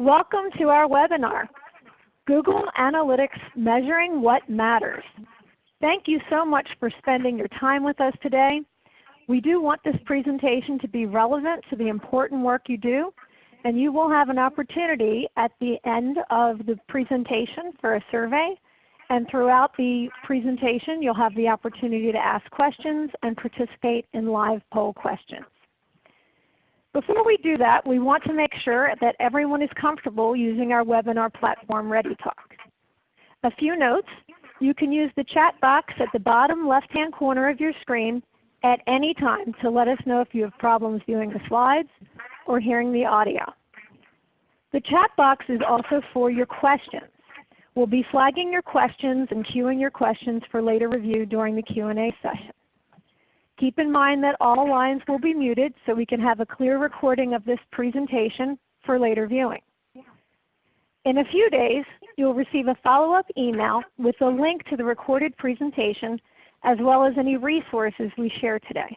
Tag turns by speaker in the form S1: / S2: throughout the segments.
S1: Welcome to our webinar, Google Analytics Measuring What Matters. Thank you so much for spending your time with us today. We do want this presentation to be relevant to the important work you do, and you will have an opportunity at the end of the presentation for a survey. And throughout the presentation you'll have the opportunity to ask questions and participate in live poll questions. Before we do that, we want to make sure that everyone is comfortable using our webinar platform ReadyTalk. A few notes. You can use the chat box at the bottom left-hand corner of your screen at any time to let us know if you have problems viewing the slides or hearing the audio. The chat box is also for your questions. We'll be flagging your questions and queuing your questions for later review during the Q&A session. Keep in mind that all lines will be muted so we can have a clear recording of this presentation for later viewing. In a few days you'll receive a follow-up email with a link to the recorded presentation as well as any resources we share today,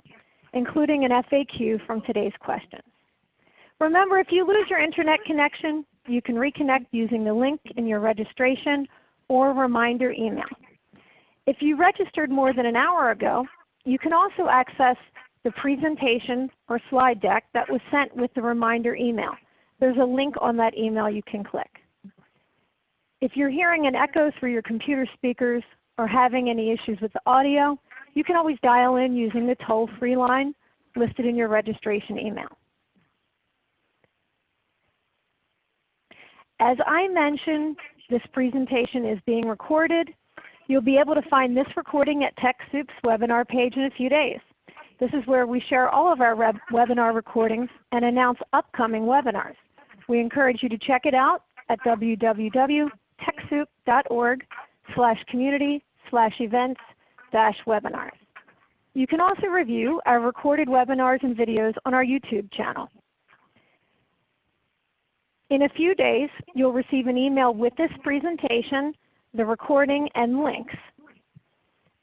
S1: including an FAQ from today's questions. Remember if you lose your Internet connection, you can reconnect using the link in your registration or reminder email. If you registered more than an hour ago, you can also access the presentation or slide deck that was sent with the reminder email. There's a link on that email you can click. If you're hearing an echo through your computer speakers or having any issues with the audio, you can always dial in using the toll-free line listed in your registration email. As I mentioned, this presentation is being recorded You'll be able to find this recording at TechSoup's webinar page in a few days. This is where we share all of our webinar recordings and announce upcoming webinars. We encourage you to check it out at www.techsoup.org slash community slash events dash webinars. You can also review our recorded webinars and videos on our YouTube channel. In a few days you'll receive an email with this presentation the recording, and links.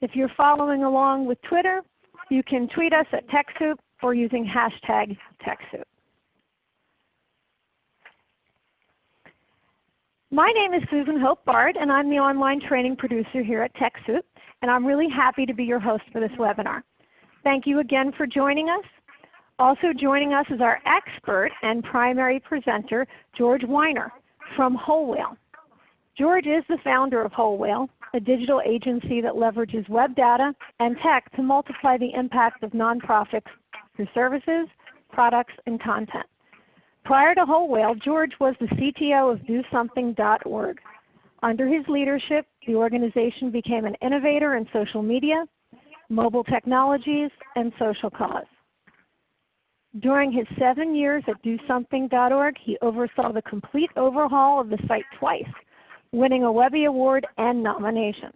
S1: If you're following along with Twitter, you can tweet us at TechSoup or using hashtag TechSoup. My name is Susan Hope Bard and I'm the online training producer here at TechSoup and I'm really happy to be your host for this webinar. Thank you again for joining us. Also joining us is our expert and primary presenter, George Weiner from Whole Whale. George is the founder of Whole Whale, a digital agency that leverages web data and tech to multiply the impact of nonprofits through services, products, and content. Prior to Whole Whale, George was the CTO of DoSomething.org. Under his leadership, the organization became an innovator in social media, mobile technologies, and social cause. During his seven years at DoSomething.org, he oversaw the complete overhaul of the site twice winning a Webby Award and nominations,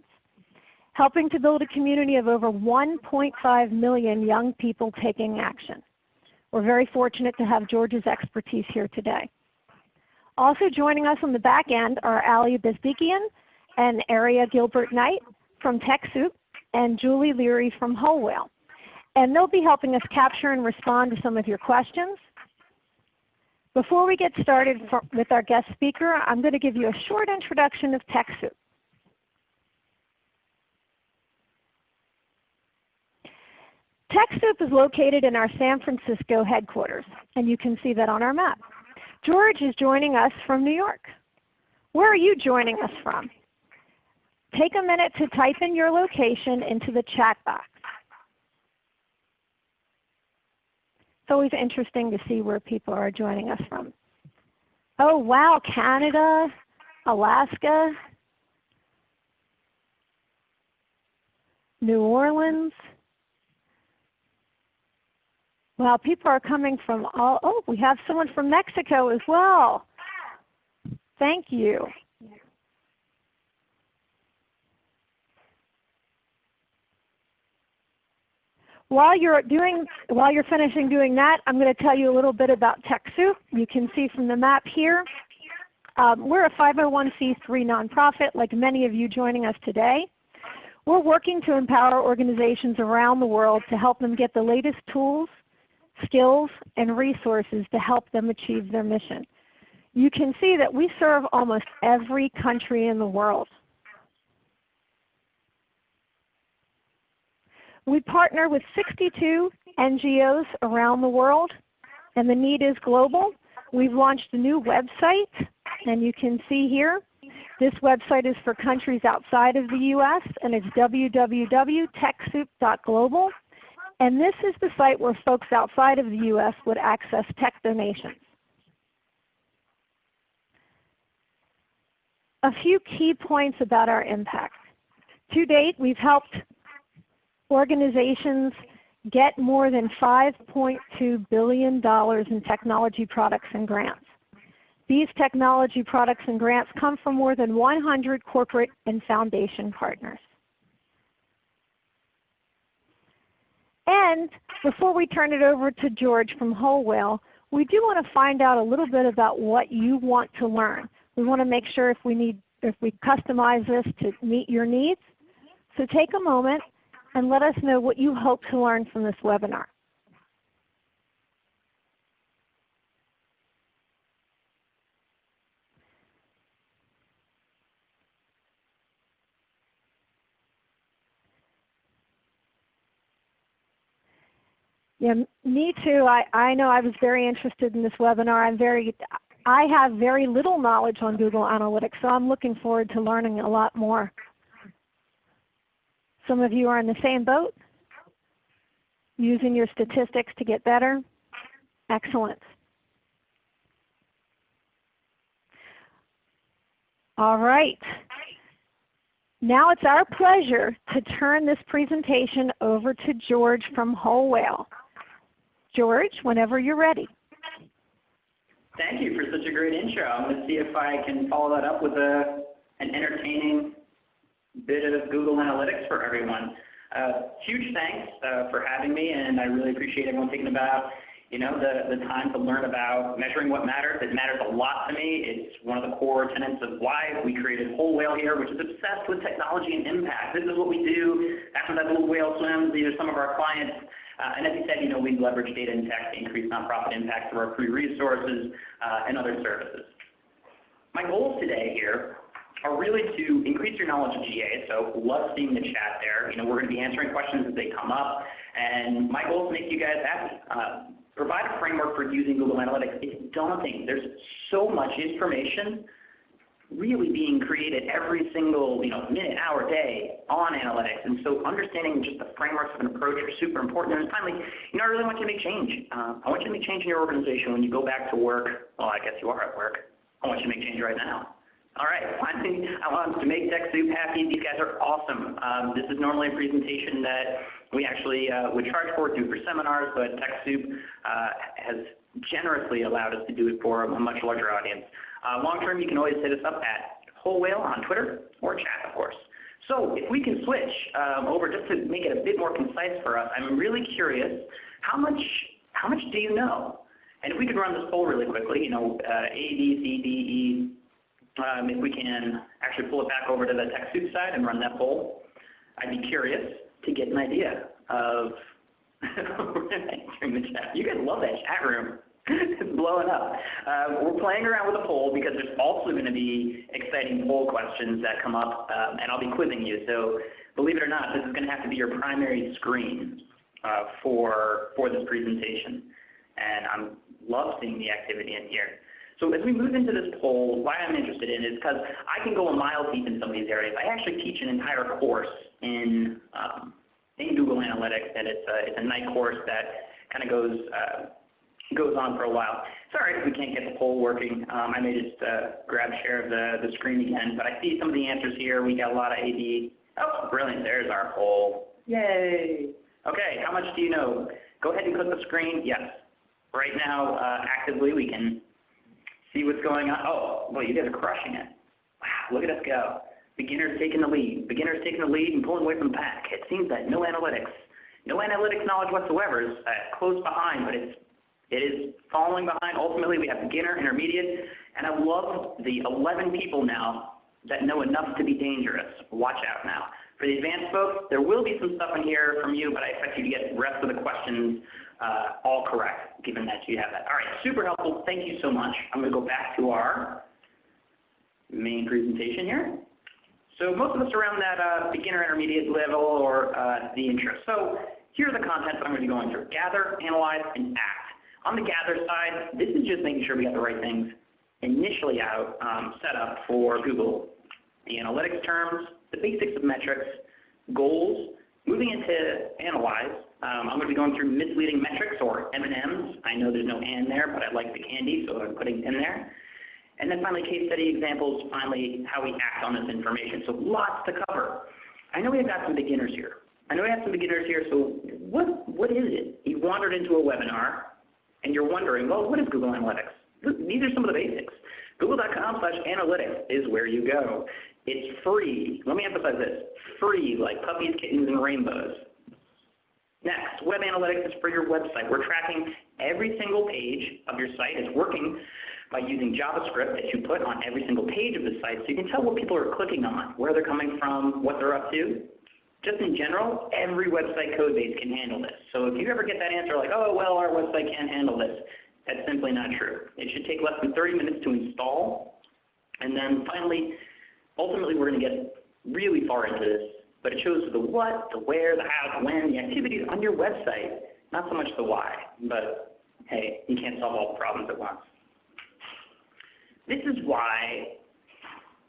S1: helping to build a community of over 1.5 million young people taking action. We're very fortunate to have George's expertise here today. Also joining us on the back end are Ali Bezdikian and Aria Gilbert Knight from TechSoup and Julie Leary from Whole Whale. And they'll be helping us capture and respond to some of your questions. Before we get started for, with our guest speaker, I'm going to give you a short introduction of TechSoup. TechSoup is located in our San Francisco headquarters, and you can see that on our map. George is joining us from New York. Where are you joining us from? Take a minute to type in your location into the chat box. It's always interesting to see where people are joining us from. Oh wow, Canada, Alaska, New Orleans. Wow, people are coming from all, oh, we have someone from Mexico as well. Thank you. While you're, doing, while you're finishing doing that, I'm going to tell you a little bit about TechSoup. You can see from the map here. Um, we're a 501c3 nonprofit like many of you joining us today. We're working to empower organizations around the world to help them get the latest tools, skills, and resources to help them achieve their mission. you can see that we serve almost every country in the world. We partner with 62 NGOs around the world, and the need is global. We've launched a new website, and you can see here. This website is for countries outside of the U.S., and it's www.techsoup.global. And this is the site where folks outside of the U.S. would access tech donations. A few key points about our impact. To date, we've helped organizations get more than $5.2 billion in technology products and grants. These technology products and grants come from more than 100 corporate and foundation partners. And before we turn it over to George from Whole Whale, we do want to find out a little bit about what you want to learn. We want to make sure if we need if we customize this to meet your needs. So take a moment and let us know what you hope to learn from this webinar. Yeah, me too. I, I know I was very interested in this webinar. I'm very, I have very little knowledge on Google Analytics, so I'm looking forward to learning a lot more. Some of you are in the same boat, using your statistics to get better. Excellent. All right. Now it's our pleasure to turn this presentation over to George from Whole Whale. George, whenever you're ready.
S2: Thank you for such a great intro. I'm going to see if I can follow that up with a, an entertaining bit of Google Analytics for everyone. Uh, huge thanks uh, for having me, and I really appreciate everyone taking about you know, the, the time to learn about measuring what matters. It matters a lot to me. It's one of the core tenets of why we created Whole Whale here, which is obsessed with technology and impact. This is what we do. After that little whale swims, these are some of our clients. Uh, and as you said, you know, we leverage data and tech to increase nonprofit impact through our free resources uh, and other services. My goals today here are really to increase your knowledge of GA. So love seeing the chat there. You know, we're going to be answering questions as they come up. And my goal is to make you guys happy. Uh, provide a framework for using Google Analytics. It's daunting. There's so much information really being created every single you know, minute, hour, day on analytics. And so understanding just the frameworks of an approach are super important. And finally, you know, I really want you to make change. Uh, I want you to make change in your organization when you go back to work. Well, I guess you are at work. I want you to make change right now. All right, finally, I want to make TechSoup happy. These guys are awesome. Um, this is normally a presentation that we actually uh, would charge for, do for seminars, but TechSoup uh, has generously allowed us to do it for a much larger audience. Uh, long term, you can always hit us up at Whole Whale on Twitter or chat, of course. So if we can switch um, over just to make it a bit more concise for us, I'm really curious, how much, how much do you know? And if we could run this poll really quickly, you know, uh, A, B, C, D, E, um, if we can actually pull it back over to the TechSoup side and run that poll, I'd be curious to get an idea of the chat. You guys love that chat room. it's blowing up. Uh, we're playing around with a poll because there's also going to be exciting poll questions that come up, um, and I'll be quizzing you. So believe it or not, this is going to have to be your primary screen uh, for, for this presentation. And I love seeing the activity in here. So as we move into this poll, why I'm interested in it is because I can go a mile deep in some of these areas. I actually teach an entire course in, um, in Google Analytics, and it's a, it's a night course that kind of goes uh, goes on for a while. Sorry if we can't get the poll working. Um, I may just uh, grab share of the, the screen again, but I see some of the answers here. We got a lot of AD. Oh, brilliant. There's our poll. Yay. Okay, how much do you know? Go ahead and click the screen. Yes. Right now, uh, actively, we can see what's going on. Oh, well, you guys are crushing it. Wow, look at us go. Beginners taking the lead. Beginners taking the lead and pulling away from the pack. It seems that no analytics, no analytics knowledge whatsoever is uh, close behind, but it's it is falling behind. Ultimately, we have beginner, intermediate, and I love the 11 people now that know enough to be dangerous. Watch out now. For the advanced folks, there will be some stuff in here from you, but I expect you to get the rest of the questions uh, all correct, given that you have that. All right, super helpful. Thank you so much. I'm going to go back to our main presentation here. So most of us are around that uh, beginner intermediate level or uh, the intro. So here are the contents I'm going to be going through. Gather, analyze, and act. On the gather side, this is just making sure we have the right things initially out um, set up for Google. The analytics terms, the basics of metrics, goals. Moving into analyze, um, I'm going to be going through misleading metrics or M&Ms. I know there's no and there, but I like the candy, so I'm putting in there. And then finally, case study examples, finally, how we act on this information. So lots to cover. I know we've got some beginners here. I know we have some beginners here, so what, what is it? You wandered into a webinar, and you're wondering, well, what is Google Analytics? These are some of the basics. Google.com slash analytics is where you go. It's free. Let me emphasize this. Free, like puppies, kittens, and rainbows. Next, web analytics is for your website. We're tracking every single page of your site. It's working by using JavaScript that you put on every single page of the site so you can tell what people are clicking on, where they're coming from, what they're up to. Just in general, every website code base can handle this. So if you ever get that answer like, oh, well, our website can't handle this, that's simply not true. It should take less than 30 minutes to install. And then finally, ultimately we're going to get really far into this, but it shows the what, the where, the how, the when, the activities on your website, not so much the why. But hey, you can't solve all problems at once. This is why,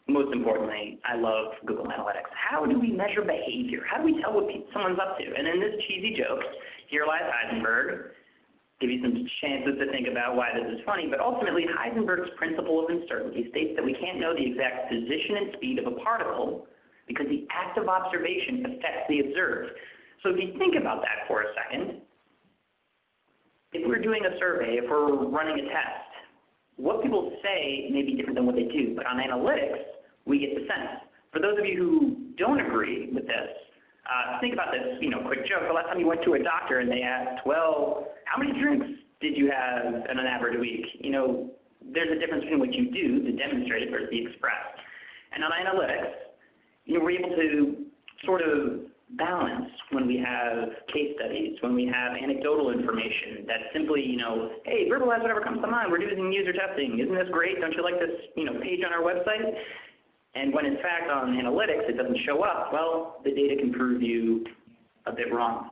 S2: most importantly, I love Google Analytics. How do we measure behavior? How do we tell what someone's up to? And in this cheesy joke, here lies Heisenberg, give you some chances to think about why this is funny, but ultimately Heisenberg's principle of uncertainty states that we can't know the exact position and speed of a particle because the act of observation affects the observed. So if you think about that for a second, if we're doing a survey, if we're running a test, what people say may be different than what they do, but on analytics, we get the sense. For those of you who don't agree with this, uh, think about this, you know, quick joke. The last time you went to a doctor and they asked, well, how many drinks did you have on an average week? You know, there's a difference between what you do, the demonstrated versus the expressed. And on analytics, you know, we're able to sort of balance when we have case studies, when we have anecdotal information that simply, you know, hey, verbalize whatever comes to mind. We're doing user testing. Isn't this great? Don't you like this, you know, page on our website? And when in fact on analytics it doesn't show up, well, the data can prove you a bit wrong.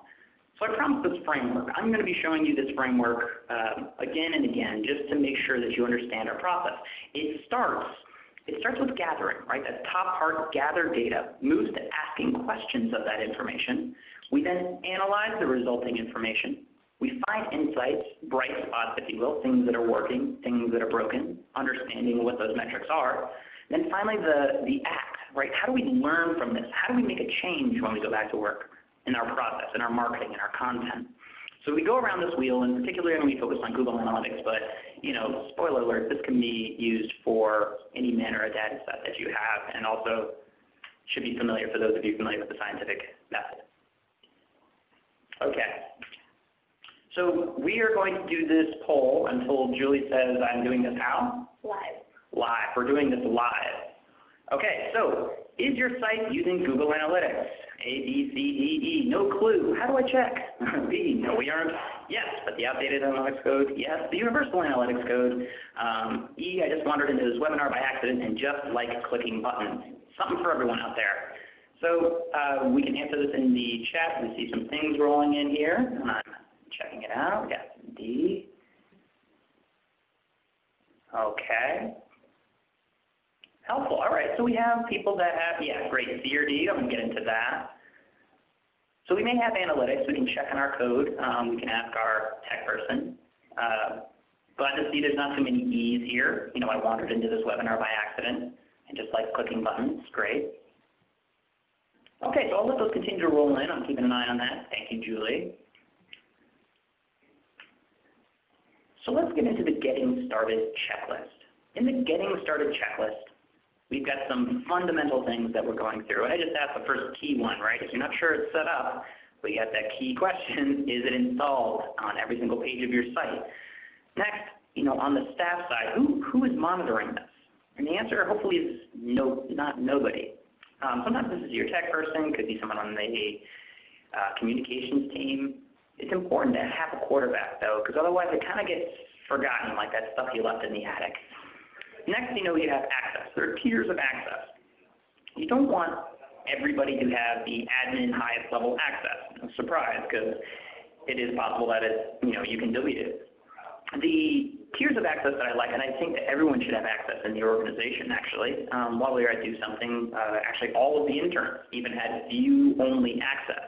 S2: So I promised this framework. I'm going to be showing you this framework uh, again and again just to make sure that you understand our process. It starts it starts with gathering, right? That top part, gather data, moves to asking questions of that information. We then analyze the resulting information. We find insights, bright spots, if you will, things that are working, things that are broken, understanding what those metrics are. Then finally the, the act, right? How do we learn from this? How do we make a change when we go back to work in our process, in our marketing, in our content? So we go around this wheel, and particularly when we focus on Google Analytics, but you know, spoiler alert, this can be used for any manner of data set that you have, and also should be familiar for those of you familiar with the scientific method. Okay. So we are going to do this poll until Julie says I'm doing this how?
S3: Live.
S2: Live. We're doing this live. Okay, so is your site using Google Analytics? A, B, C, D, E, no clue. How do I check? B, no we aren't. Yes, but the outdated analytics code. Yes, the universal analytics code. Um, e, I just wandered into this webinar by accident and just like clicking buttons. Something for everyone out there. So uh, we can answer this in the chat. We see some things rolling in here. I'm checking it out. Yes, D. Okay. Helpful. All right. So we have people that have, yeah, great. C or D. I'm going to get into that. So we may have analytics. We can check on our code. Um, we can ask our tech person. Uh, glad to see there's not too many E's here. You know, I wandered into this webinar by accident and just like clicking buttons. Great. Okay, so I'll let those continue to roll in. I'm keeping an eye on that. Thank you, Julie. So let's get into the Getting Started checklist. In the Getting Started checklist, we've got some fundamental things that we're going through. And I just asked the first key one, right? If you're not sure it's set up, we got that key question, is it installed on every single page of your site? Next, you know, on the staff side, who, who is monitoring this? And the answer hopefully is no, not nobody. Um, sometimes this is your tech person, could be someone on the uh, communications team. It's important to have a quarterback though, because otherwise it kind of gets forgotten like that stuff you left in the attic. Next, you know you have access. There are tiers of access. You don't want everybody to have the admin highest level access. No surprise, because it is possible that it, you know, you can delete it. The tiers of access that I like, and I think that everyone should have access in the organization actually. Um, while we were at Do Something, uh, actually all of the interns even had view-only access.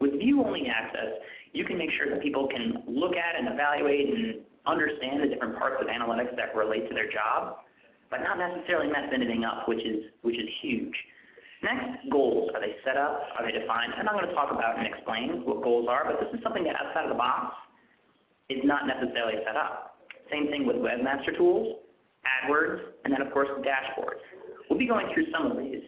S2: With view-only access, you can make sure that people can look at and evaluate and understand the different parts of analytics that relate to their job, but not necessarily mess anything up, which is, which is huge. Next, goals. Are they set up? Are they defined? And I'm not going to talk about and explain what goals are, but this is something that outside of the box is not necessarily set up. Same thing with Webmaster Tools, AdWords, and then of course dashboards. We'll be going through some of these,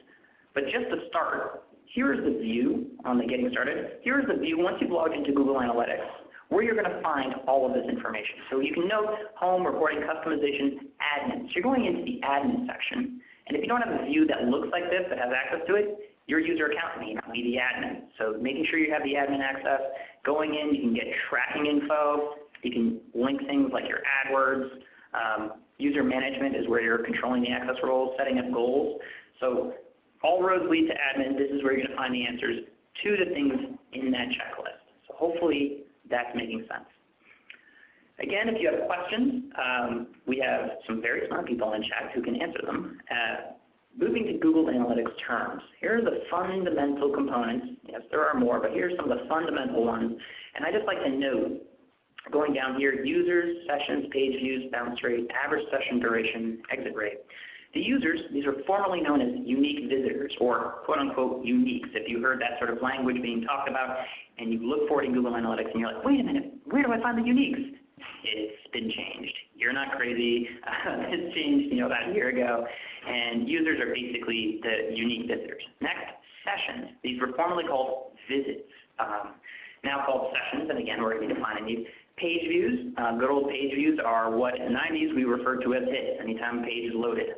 S2: but just to start, here is the view on the getting started. Here is the view once you've logged into Google Analytics where you're going to find all of this information. So you can note home, reporting, customization, admin. So you're going into the admin section. And if you don't have a view that looks like this, that has access to it, your user account may not be the admin. So making sure you have the admin access, going in, you can get tracking info, you can link things like your AdWords. Um, user management is where you're controlling the access roles, setting up goals. So all roads lead to admin. This is where you're going to find the answers to the things in that checklist. So hopefully that's making sense. Again, if you have questions, um, we have some very smart people in chat who can answer them. Uh, moving to Google Analytics terms, here are the fundamental components. Yes, there are more, but here are some of the fundamental ones. And I just like to note Going down here, users, sessions, page views, bounce rate, average session duration, exit rate. The users, these are formerly known as unique visitors or quote unquote uniques. If you heard that sort of language being talked about and you look for it in Google Analytics and you're like, wait a minute, where do I find the uniques? It's been changed. You're not crazy. it's changed you know, about a year ago. And users are basically the unique visitors. Next, sessions. These were formerly called visits. Um, now called sessions, and again, we're going to be defining these. Page views, uh, good old page views are what in the 90s we referred to as hits, anytime a page is loaded.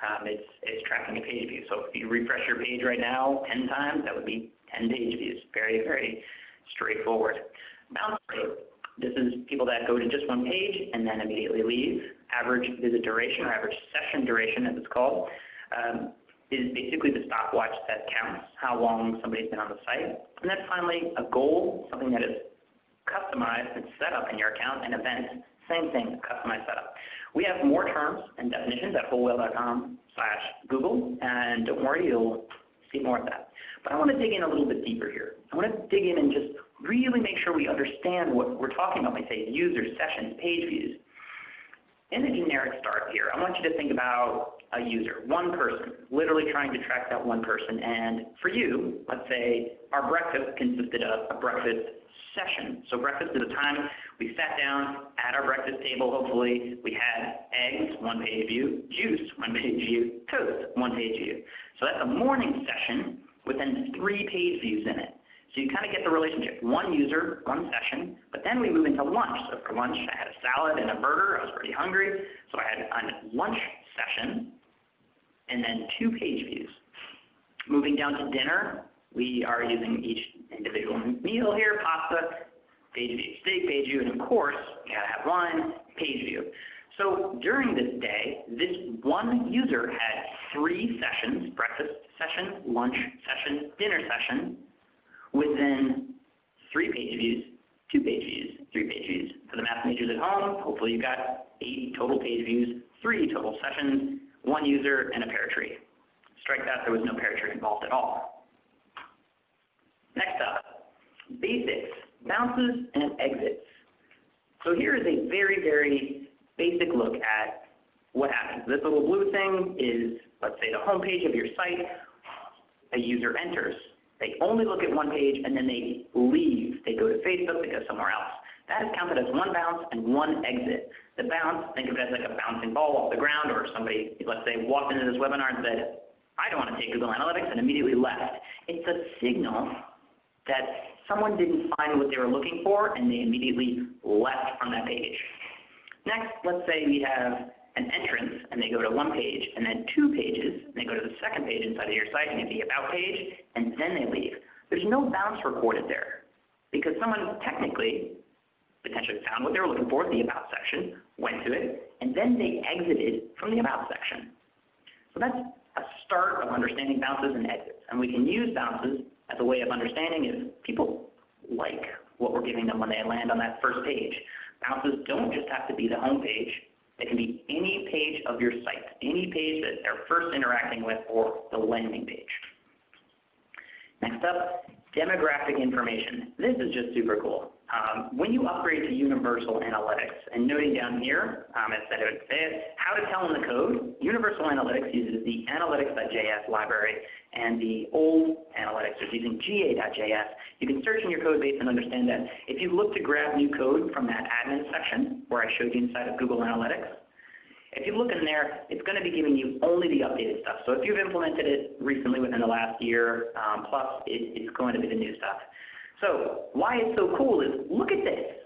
S2: Um, it's, it's tracking a page view. So if you refresh your page right now 10 times, that would be 10 page views. Very, very straightforward. Bounce rate. This is people that go to just one page and then immediately leave. Average visit duration or average session duration as it's called um, is basically the stopwatch that counts how long somebody's been on the site. And then finally a goal, something that is customized and set up in your account, and events, same thing, customized setup. We have more terms and definitions at wholewhale.com slash Google, and don't worry, you'll see more of that. But I want to dig in a little bit deeper here. I want to dig in and just really make sure we understand what we're talking about when we say users, sessions, page views. In the generic start here, I want you to think about a user, one person, literally trying to track that one person. And for you, let's say our breakfast consisted of a breakfast session. So breakfast is a time we sat down at our breakfast table, hopefully. We had eggs, one page view, juice, one page view, toast, one page view. So that's a morning session with then three page views in it. So you kind of get the relationship, one user, one session, but then we move into lunch. So for lunch I had a salad and a burger, I was pretty hungry, so I had a lunch session, and then two page views. Moving down to dinner, we are using each individual meal here, pasta, page view, steak page view, and of course, you gotta have wine, page view. So during this day, this one user had three sessions, breakfast session, lunch session, dinner session, within three page views, two page views, three page views. For the math majors at home, hopefully you've got eight total page views, three total sessions, one user, and a pear tree. Strike that, there was no pear tree involved at all. Next up, basics, bounces and exits. So here is a very, very basic look at what happens. This little blue thing is, let's say, the home page of your site. A user enters. They only look at one page and then they leave. They go to Facebook, they go somewhere else. That is counted as one bounce and one exit. The bounce, think of it as like a bouncing ball off the ground or somebody, let's say, walked into this webinar and said, I don't want to take Google Analytics and immediately left. It's a signal that someone didn't find what they were looking for and they immediately left from that page. Next, let's say we have an entrance and they go to one page and then two pages and they go to the second page inside of your site and get the about page and then they leave. There's no bounce recorded there. because someone technically potentially found what they were looking for, the About section, went to it, and then they exited from the About section. So that's a start of understanding bounces and exits. And we can use bounces as a way of understanding if people like what we're giving them when they land on that first page. Bounces don't just have to be the home page. They can be any page of your site, any page that they're first interacting with or the landing page. Next up, demographic information. This is just super cool. Um, when you upgrade to Universal Analytics, and noting down here, um, as I would say it, how to tell in the code, Universal Analytics uses the analytics.js library, and the old analytics is using ga.js. You can search in your code base and understand that. If you look to grab new code from that admin section where I showed you inside of Google Analytics, if you look in there, it's going to be giving you only the updated stuff. So if you've implemented it recently within the last year um, plus, it, it's going to be the new stuff. So why it's so cool is look at this.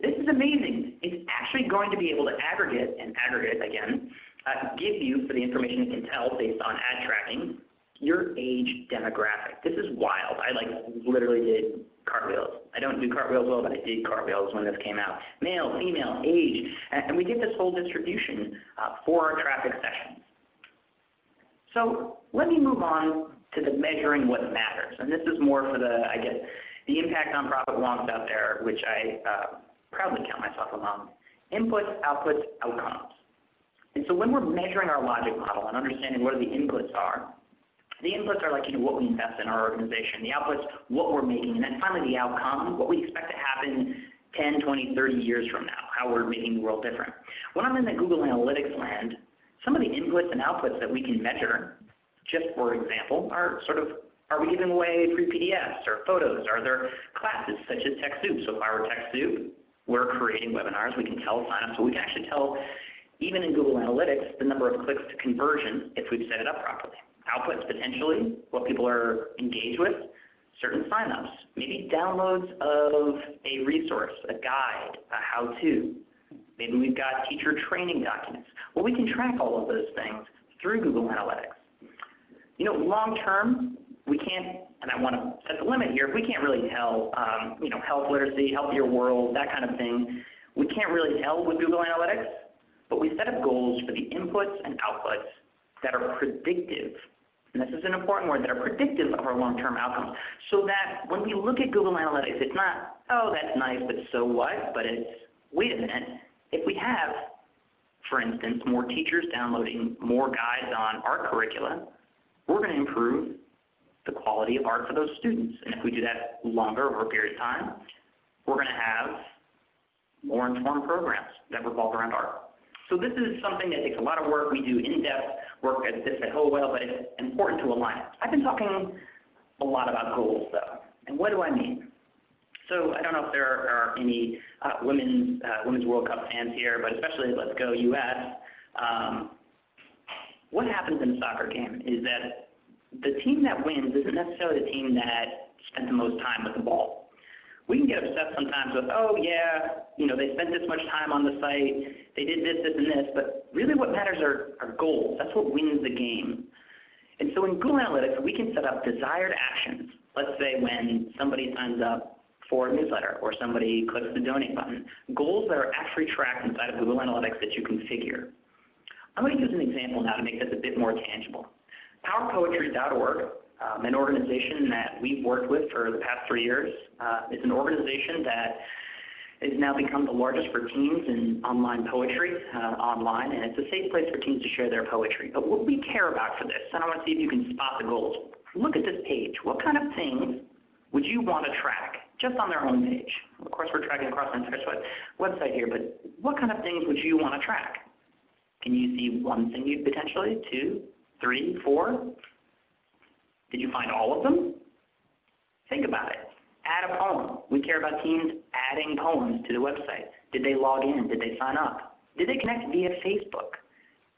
S2: This is amazing. It's actually going to be able to aggregate, and aggregate again, uh, give you, for the information it can tell based on ad tracking, your age demographic. This is wild. I like literally did cartwheels. I don't do cartwheels well, but I did cartwheels when this came out. Male, female, age, and we get this whole distribution uh, for our traffic sessions. So let me move on to the measuring what matters. And this is more for the, I guess, the impact on profit wonks out there, which I uh, proudly count myself among. Inputs, outputs, outcomes. And so when we're measuring our logic model and understanding what the inputs are, the inputs are like you know, what we invest in our organization. The outputs, what we're making. And then finally the outcome, what we expect to happen 10, 20, 30 years from now, how we're making the world different. When I'm in the Google Analytics land, some of the inputs and outputs that we can measure, just for example, are sort of are we giving away free PDFs or photos? Are there classes such as TechSoup? So if I were TechSoup, we're creating webinars. We can tell signups. So we can actually tell, even in Google Analytics, the number of clicks to conversion if we've set it up properly. Outputs potentially, what people are engaged with, certain signups, maybe downloads of a resource, a guide, a how-to. Maybe we've got teacher training documents. Well, we can track all of those things through Google Analytics. You know, long term, we can't, and I want to set the limit here, if we can't really tell, um, you know, health literacy, healthier world, that kind of thing, we can't really tell with Google Analytics, but we set up goals for the inputs and outputs that are predictive, and this is an important word, that are predictive of our long-term outcomes, so that when we look at Google Analytics, it's not, oh, that's nice, but so what, but it's, wait a minute, if we have, for instance, more teachers downloading more guides on art curricula, we're going to improve the quality of art for those students. And if we do that longer over a period of time, we're going to have more informed programs that revolve around art. So this is something that takes a lot of work. We do in-depth work at this at Whole Whale, but it's important to align it. I've been talking a lot about goals, though. And what do I mean? So I don't know if there are any uh, women's, uh, women's World Cup fans here, but especially Let's Go US. Um, what happens in a soccer game is that the team that wins isn't necessarily the team that spent the most time with the ball. We can get upset sometimes with, oh yeah, you know, they spent this much time on the site, they did this, this, and this, but really what matters are, are goals. That's what wins the game. And so in Google Analytics, we can set up desired actions. Let's say when somebody signs up for a newsletter or somebody clicks the donate button, goals that are actually tracked inside of Google Analytics that you configure. I'm going to use an example now to make this a bit more tangible. PowerPoetry.org, um, an organization that we've worked with for the past three years, uh, is an organization that has now become the largest for teens in online poetry uh, online, and it's a safe place for teens to share their poetry. But what we care about for this, and I want to see if you can spot the goals. Look at this page. What kind of things would you want to track just on their home page? Of course, we're tracking across the entire website here, but what kind of things would you want to track? Can you see one thing you potentially, two, Three, four? Did you find all of them? Think about it. Add a poem. We care about teams adding poems to the website. Did they log in? Did they sign up? Did they connect via Facebook?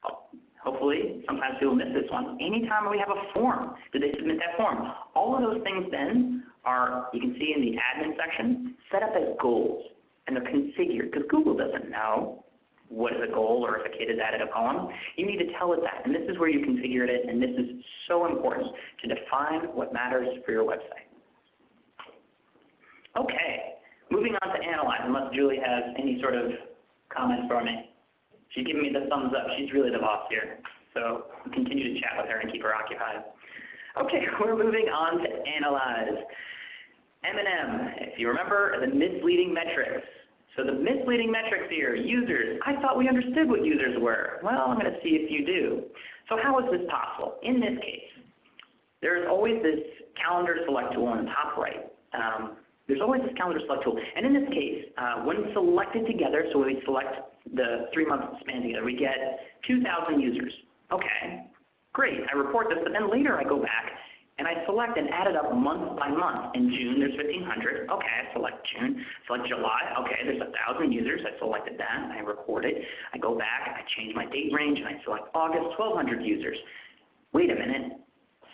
S2: Oh, hopefully, sometimes people miss this one. Anytime we have a form, did they submit that form? All of those things then are, you can see in the admin section, set up as goals. And they're configured because Google doesn't know what is a goal or if a kid has added a poem, you need to tell it that. And this is where you configured it, and this is so important to define what matters for your website. Okay, moving on to analyze, unless Julie has any sort of comments for me. She's giving me the thumbs up. She's really the boss here. So continue to chat with her and keep her occupied. Okay, we're moving on to analyze. M&M, if you remember, the misleading metrics. So the misleading metrics here, users. I thought we understood what users were. Well, I'm going to see if you do. So how is this possible? In this case, there's always this calendar select tool on the top right. Um, there's always this calendar select tool. And in this case, uh, when selected together, so we select the three-month span together, we get 2,000 users. Okay, great. I report this, but then later I go back and I select and add it up month by month. In June, there's 1,500. Okay, I select June. Select July. Okay, there's 1,000 users. I selected that. I record it. I go back. I change my date range, and I select August, 1,200 users. Wait a minute.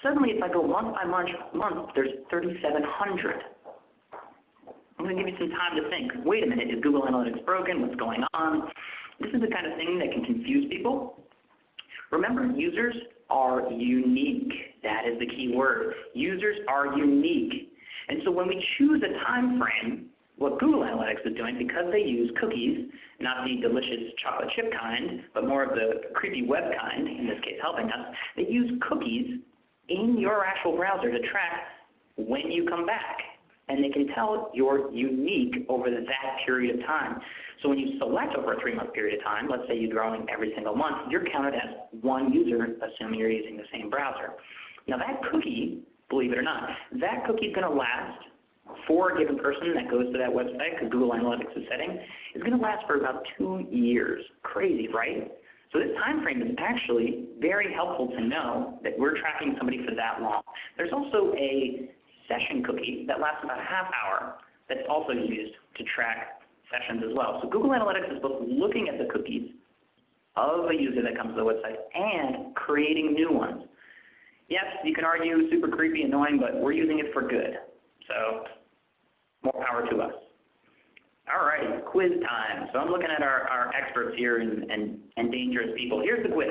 S2: Suddenly, if I go month by month, month there's 3,700. I'm going to give you some time to think. Wait a minute. Is Google Analytics broken? What's going on? This is the kind of thing that can confuse people. Remember, users are unique. That is the key word. Users are unique. And so when we choose a time frame, what Google Analytics is doing, because they use cookies, not the delicious chocolate chip kind, but more of the creepy web kind, in this case helping us, they use cookies in your actual browser to track when you come back and they can tell you're unique over that period of time. So when you select over a three-month period of time, let's say you're growing every single month, you're counted as one user, assuming you're using the same browser. Now that cookie, believe it or not, that cookie is going to last for a given person that goes to that website, because Google Analytics is setting, is going to last for about two years. Crazy, right? So this time frame is actually very helpful to know that we're tracking somebody for that long. There's also a session cookie that lasts about a half hour that's also used to track sessions as well. So Google Analytics is both looking at the cookies of a user that comes to the website and creating new ones. Yes, you can argue super creepy, annoying, but we're using it for good. So more power to us. All right, quiz time. So I'm looking at our, our experts here and, and, and dangerous people. Here's the quiz.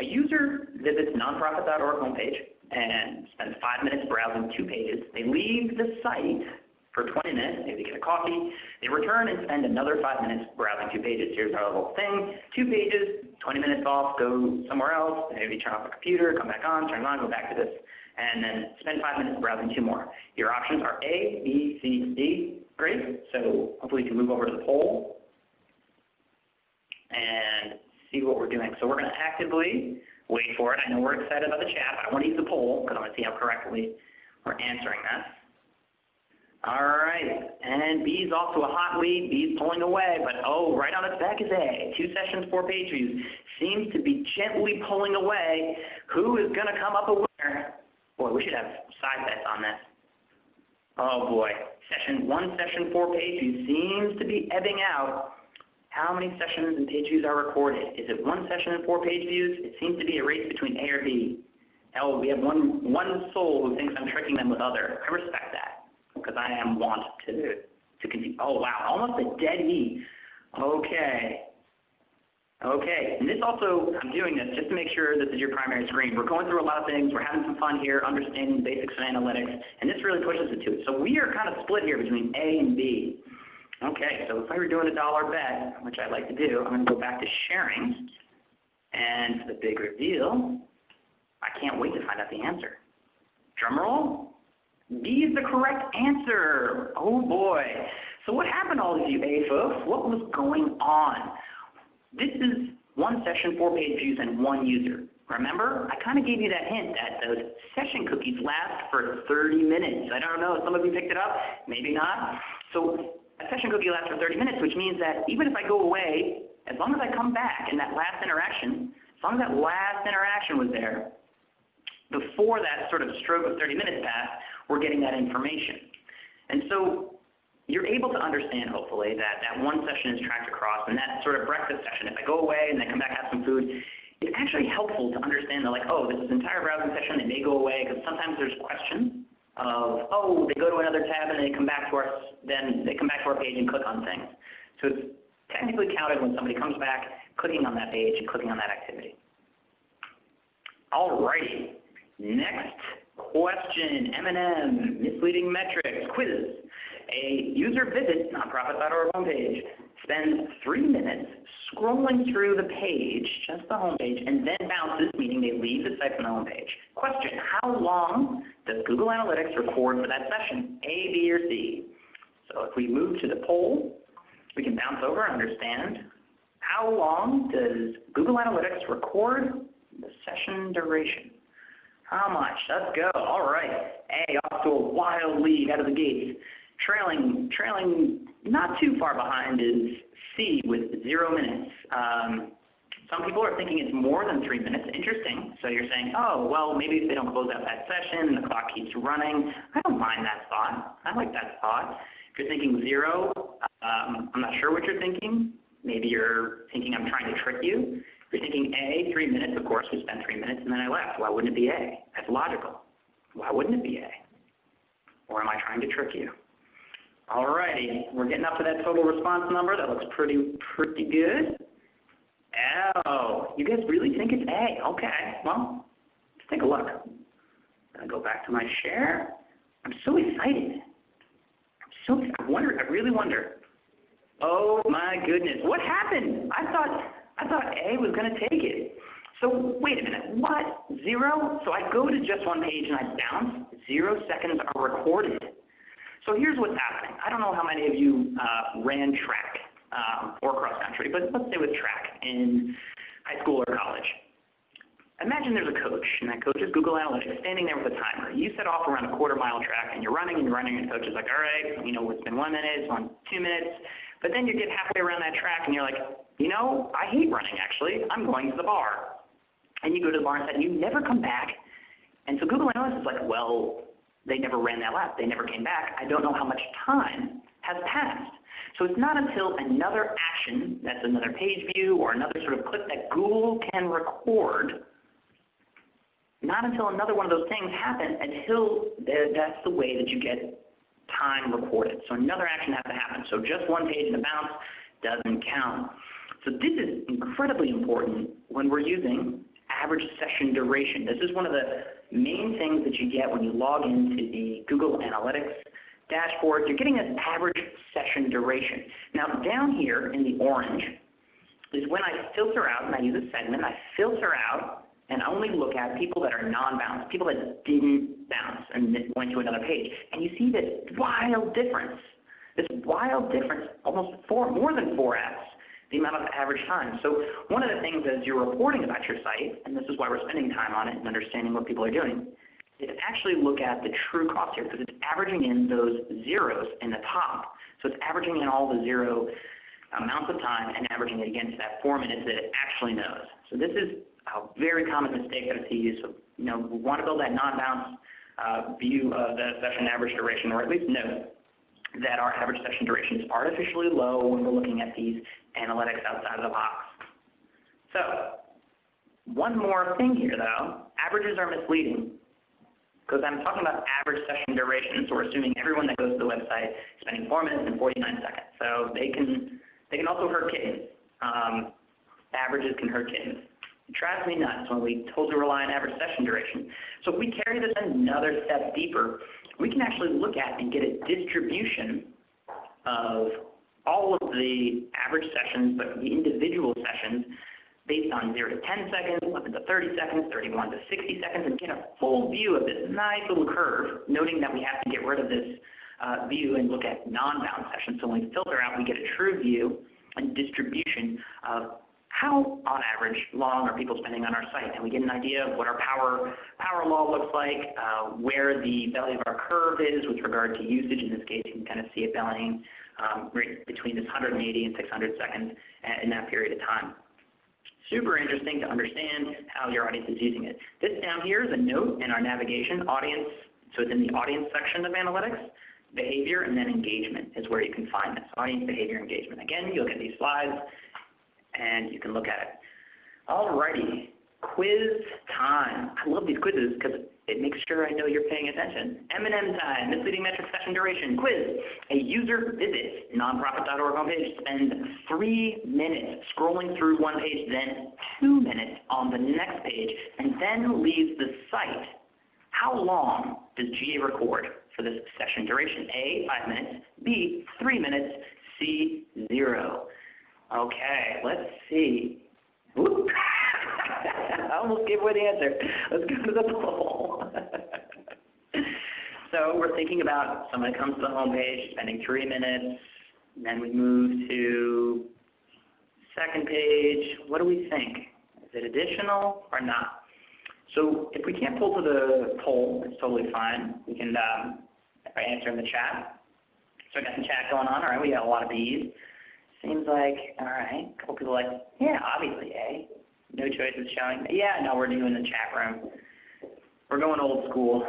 S2: A user visits nonprofit.org homepage and spend five minutes browsing two pages. They leave the site for 20 minutes, maybe get a coffee. They return and spend another five minutes browsing two pages. Here's our little thing, two pages, 20 minutes off, go somewhere else, maybe turn off the computer, come back on, turn it on, go back to this, and then spend five minutes browsing two more. Your options are A, B, C, D. Great. So hopefully you can move over to the poll and see what we're doing. So we're going to actively wait for it. I know we're excited about the chat, but I want to use the poll because I want to see how correctly we're answering this. All right, and B is also a hot lead. B is pulling away, but oh, right on its back is A. Two sessions, four page views. Seems to be gently pulling away. Who is going to come up a winner? Boy, we should have side bets on this. Oh boy, session one session, four page views seems to be ebbing out how many sessions and page views are recorded? Is it one session and four page views? It seems to be a race between A or B. Hell, we have one, one soul who thinks I'm tricking them with other. I respect that because I am want to, to continue. Oh, wow, almost a dead E. Okay. Okay, and this also, I'm doing this just to make sure this is your primary screen. We're going through a lot of things. We're having some fun here, understanding the basics of analytics, and this really pushes it to it. So we are kind of split here between A and B. Okay, so if I were doing a dollar bet, which I like to do, I'm going to go back to sharing. And the big reveal, I can't wait to find out the answer. Drum roll. B is the correct answer. Oh boy. So what happened all these you folks? What was going on? This is one session, four page views, and one user. Remember, I kind of gave you that hint that those session cookies last for 30 minutes. I don't know, if some of you picked it up, maybe not. So a session cookie lasts for 30 minutes, which means that even if I go away, as long as I come back in that last interaction, as long as that last interaction was there, before that sort of stroke of 30 minutes passed, we're getting that information. And so you're able to understand, hopefully, that that one session is tracked across, and that sort of breakfast session, if I go away and then come back have some food, it's actually helpful to understand that, like, oh, this is an entire browsing session, they may go away, because sometimes there's questions of, oh, they go to another tab and they come back to our, then they come back to our page and click on things. So it's technically counted when somebody comes back, clicking on that page and clicking on that activity. All righty. Next question, M&M, misleading metrics, quiz. A user visits nonprofit.org homepage, spends three minutes scrolling through the page, just the homepage, and then bounces, meaning they leave the site from the homepage. Question, how long does Google Analytics record for that session? A, B, or C? So if we move to the poll, we can bounce over and understand how long does Google Analytics record the session duration? How much? Let's go. All right. A off to a wild lead out of the gates. Trailing, trailing not too far behind is C with zero minutes. Um, some people are thinking it's more than three minutes. Interesting. So you're saying, oh, well, maybe if they don't close out that session, and the clock keeps running. I don't mind that thought. I like that thought. If you're thinking zero, um, I'm not sure what you're thinking. Maybe you're thinking I'm trying to trick you. If you're thinking A, three minutes, of course, we spent three minutes and then I left. Why wouldn't it be A? That's logical. Why wouldn't it be A? Or am I trying to trick you? All righty, we're getting up to that total response number. That looks pretty, pretty good. Oh, you guys really think it's A? Okay, well, let's take a look. I'm going to go back to my share. I'm so excited. I'm so, I wonder, I really wonder. Oh my goodness, what happened? I thought, I thought A was going to take it. So wait a minute, what? Zero? So I go to just one page and I bounce. Zero seconds are recorded. So here's what's happening. I don't know how many of you uh, ran track um, or cross country, but let's say with track in high school or college. Imagine there's a coach, and that coach is Google Analytics, standing there with a timer. You set off around a quarter mile track, and you're running and you're running, and the coach is like, all right, you know, it's been one minute, it's been two minutes. But then you get halfway around that track, and you're like, you know, I hate running, actually. I'm going to the bar. And you go to the bar and you never come back. And so Google Analytics is like, well, they never ran that lap. They never came back. I don't know how much time has passed. So it's not until another action, that's another page view or another sort of clip that Google can record, not until another one of those things happens until that's the way that you get time recorded. So another action has to happen. So just one page in a bounce doesn't count. So this is incredibly important when we're using average session duration. This is one of the main things that you get when you log into the Google Analytics dashboard. You're getting an average session duration. Now down here in the orange is when I filter out, and I use a segment, I filter out and only look at people that are non-bounce, people that didn't bounce and went to another page. And you see this wild difference, this wild difference, almost four, more than 4x the amount of average time. So one of the things as you're reporting about your site, and this is why we're spending time on it and understanding what people are doing, is actually look at the true cost here because it's averaging in those zeros in the top. So it's averaging in all the zero amounts of time and averaging it against that four minutes that it actually knows. So this is a very common mistake that I see. So you know, we want to build that non-bounce uh, view of the session average duration, or at least note that our average session duration is artificially low when we're looking at these analytics outside of the box. So one more thing here though, averages are misleading because I'm talking about average session duration, so we're assuming everyone that goes to the website is spending 4 minutes and 49 seconds. So they can, they can also hurt kittens. Um, averages can hurt kittens. It drives me nuts when we totally rely on average session duration. So if we carry this another step deeper, we can actually look at and get a distribution of all of the average sessions, but the individual sessions based on 0 to 10 seconds, 11 to 30 seconds, 31 to 60 seconds, and get a full view of this nice little curve, noting that we have to get rid of this uh, view and look at non-bounce sessions. So when we filter out, we get a true view and distribution of how, on average, long are people spending on our site? And we get an idea of what our power, power law looks like, uh, where the value of our curve is with regard to usage. In this case, you can kind of see it varying um, between this 180 and 600 seconds in that period of time. Super interesting to understand how your audience is using it. This down here is a note in our navigation audience. So it's in the audience section of analytics. Behavior and then engagement is where you can find this. Audience behavior engagement. Again, you look at these slides and you can look at it. Alrighty, quiz time. I love these quizzes because it makes sure I know you're paying attention. M&M time, misleading metric session duration, quiz. A user visits nonprofit.org homepage, spends three minutes scrolling through one page, then two minutes on the next page, and then leaves the site. How long does GA record for for this session duration. A, 5 minutes. B, 3 minutes. C, 0. Okay, let's see. Whoop. I almost gave away the answer. Let's go to the poll. so we're thinking about someone comes to the home page, spending 3 minutes, then we move to second page. What do we think? Is it additional or not? So if we can't pull to the poll, it's totally fine. We can um, answer in the chat. So I got some chat going on. All right, we got a lot of B's. Seems like, all right, a couple people like, yeah, obviously A. No choices showing. Yeah, no, we're doing the chat room. We're going old school.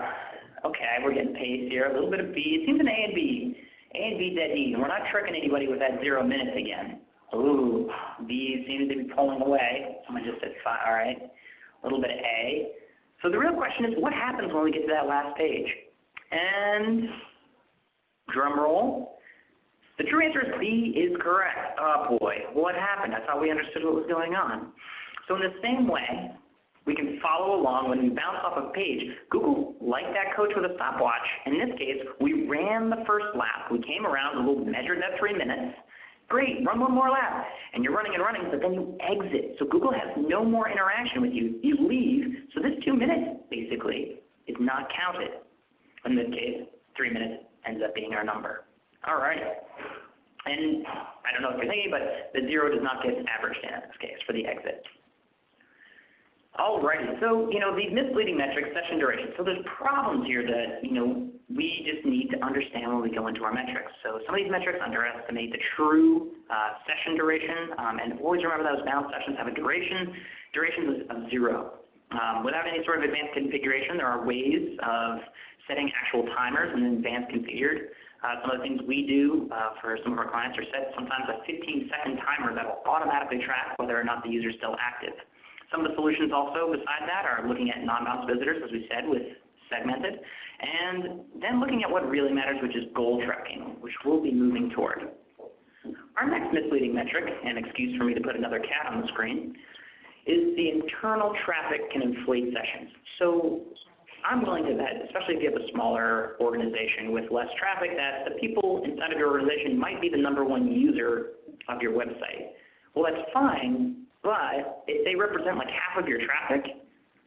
S2: Okay, we're getting pace here. A little bit of B. It seems an A and B. A and B dead even. We're not tricking anybody with that zero minutes again. Ooh, B seems to be pulling away. Someone just said five. All right, a little bit of A. So the real question is, what happens when we get to that last page? And drum roll. The true answer is B is correct. Oh boy, what happened? I thought we understood what was going on. So in the same way, we can follow along when we bounce off a page. Google, like that coach with a stopwatch, in this case, we ran the first lap. We came around, Google measured that three minutes. Great, run one more lap. And you're running and running, but then you exit. So Google has no more interaction with you. You leave, so this two minutes, basically, is not counted. In this case, three minutes ends up being our number. All right. And I don't know if you're thinking, but the zero does not get averaged in this case for the exit. Alrighty, so you know these misleading metrics, session duration. So there's problems here that you know we just need to understand when we go into our metrics. So some of these metrics underestimate the true uh, session duration, um, and always remember those bounce sessions have a duration. Duration of zero. Um, without any sort of advanced configuration, there are ways of setting actual timers in advanced configured. Uh, some of the things we do uh, for some of our clients are set sometimes a 15 second timer that will automatically track whether or not the user is still active. Some of the solutions also beside that are looking at non-bounce visitors, as we said, with segmented, and then looking at what really matters, which is goal tracking, which we'll be moving toward. Our next misleading metric, and excuse for me to put another cat on the screen, is the internal traffic can inflate sessions. So I'm willing to bet, especially if you have a smaller organization with less traffic, that the people inside of your organization might be the number one user of your website. Well, that's fine, but if they represent like half of your traffic,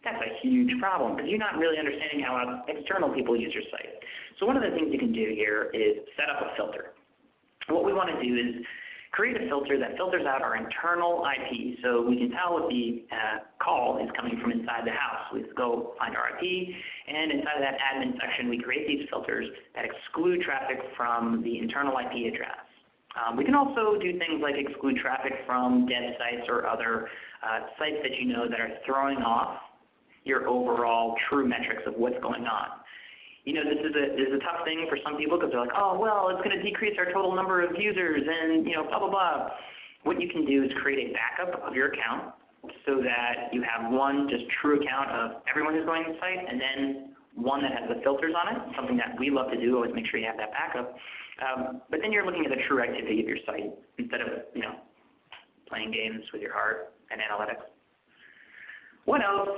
S2: that's a huge problem because you're not really understanding how external people use your site. So one of the things you can do here is set up a filter. What we want to do is create a filter that filters out our internal IP so we can tell if the uh, call is coming from inside the house. We go find our IP, and inside of that admin section, we create these filters that exclude traffic from the internal IP address. Um, we can also do things like exclude traffic from dead sites or other uh, sites that you know that are throwing off your overall true metrics of what's going on. You know, this is a this is a tough thing for some people because they're like, oh well, it's going to decrease our total number of users and you know blah blah blah. What you can do is create a backup of your account so that you have one just true account of everyone who's going to the site, and then one that has the filters on it, something that we love to do, always make sure you have that backup. Um, but then you're looking at the true activity of your site instead of you know playing games with your heart and analytics. What else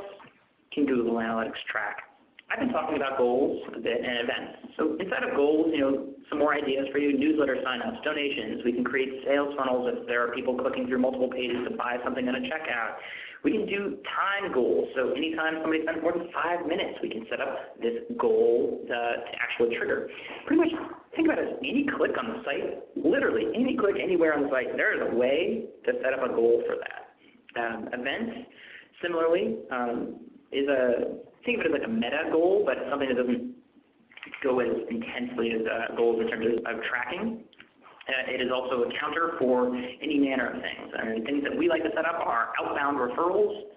S2: can Google Analytics track? I've been talking about goals a bit and events. So inside of goals, you know, some more ideas for you, newsletter signups, donations. We can create sales funnels if there are people clicking through multiple pages to buy something on a checkout. We can do time goals. So anytime somebody spends more than five minutes, we can set up this goal uh, to actually trigger. Pretty much think about it as any click on the site, literally any click anywhere on the site, there is a way to set up a goal for that. Um, events, similarly, um, is a, think of it as like a meta goal, but something that doesn't go as intensely as uh, goals in terms of, of tracking. Uh, it is also a counter for any manner of things. And things that we like to set up are outbound referrals,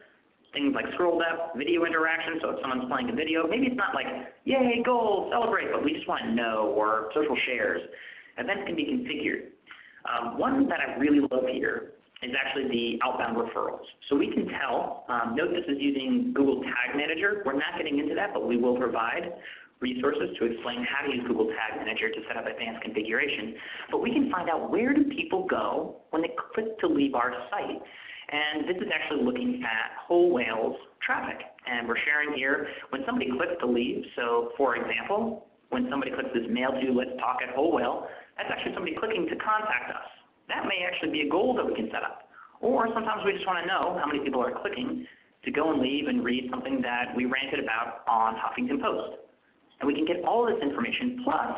S2: things like scroll depth, video interaction. So if someone's playing a video, maybe it's not like, yay, goal, celebrate, but we just want to know, or social shares. Events can be configured. Um, one that I really love here is actually the outbound referrals. So we can tell, um, note this is using Google Tag Manager. We're not getting into that, but we will provide resources to explain how to use Google Tag Manager to set up advanced configuration. But we can find out where do people go when they click to leave our site. And this is actually looking at Whole Whale's traffic. And we're sharing here when somebody clicks to leave. So for example, when somebody clicks this mail to let's talk at Whole Whale, that's actually somebody clicking to contact us. That may actually be a goal that we can set up. Or sometimes we just want to know how many people are clicking to go and leave and read something that we ranted about on Huffington Post. And we can get all this information plus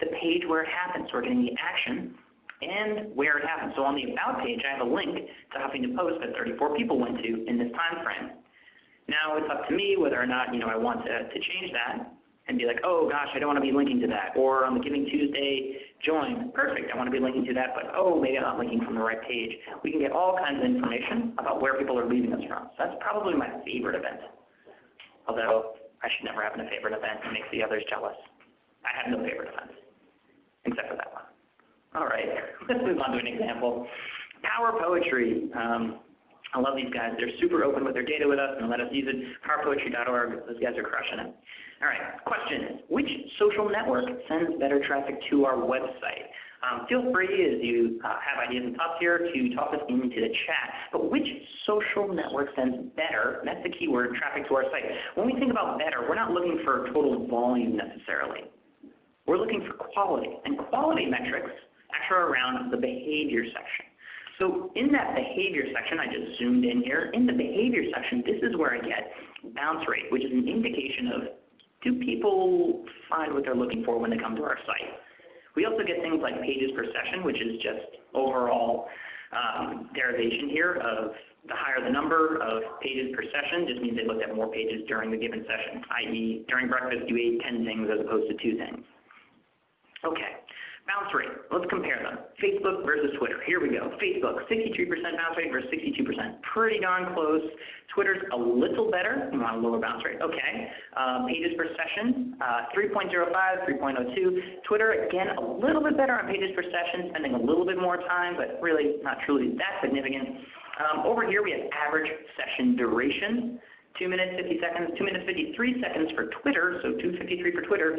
S2: the page where it happens. So we're getting the action and where it happened. So on the About page, I have a link to Huffington Post that 34 people went to in this time frame. Now it's up to me whether or not you know I want to, to change that and be like, oh gosh, I don't want to be linking to that. Or on the Giving Tuesday join, perfect, I want to be linking to that, but oh, maybe I'm not linking from the right page. We can get all kinds of information about where people are leaving us from. So that's probably my favorite event. Although I should never have a favorite event. It makes the others jealous. I have no favorite events, except for that. All right, let's move on to an example. Power Poetry. Um, I love these guys. They're super open with their data with us and let us use it. PowerPoetry.org. Those guys are crushing it. All right, question. Which social network sends better traffic to our website? Um, feel free as you uh, have ideas and thoughts here to toss us into the chat. But which social network sends better, that's the keyword, traffic to our site. When we think about better, we're not looking for total volume necessarily. We're looking for quality. And quality metrics actually are around the behavior section. So in that behavior section, I just zoomed in here. In the behavior section, this is where I get bounce rate, which is an indication of do people find what they're looking for when they come to our site. We also get things like pages per session, which is just overall um, derivation here of the higher the number of pages per session just means they looked at more pages during the given session, i.e. during breakfast you ate 10 things as opposed to 2 things. Okay. Bounce rate, let's compare them. Facebook versus Twitter. Here we go. Facebook, 63% bounce rate versus 62%. Pretty darn close. Twitter's a little better. You want a lower bounce rate. Okay. Um, pages per session, uh, 3.05, 3.02. Twitter, again, a little bit better on pages per session, spending a little bit more time, but really not truly that significant. Um, over here we have average session duration. 2 minutes 50 seconds, 2 minutes 53 seconds for Twitter, so 253 for Twitter,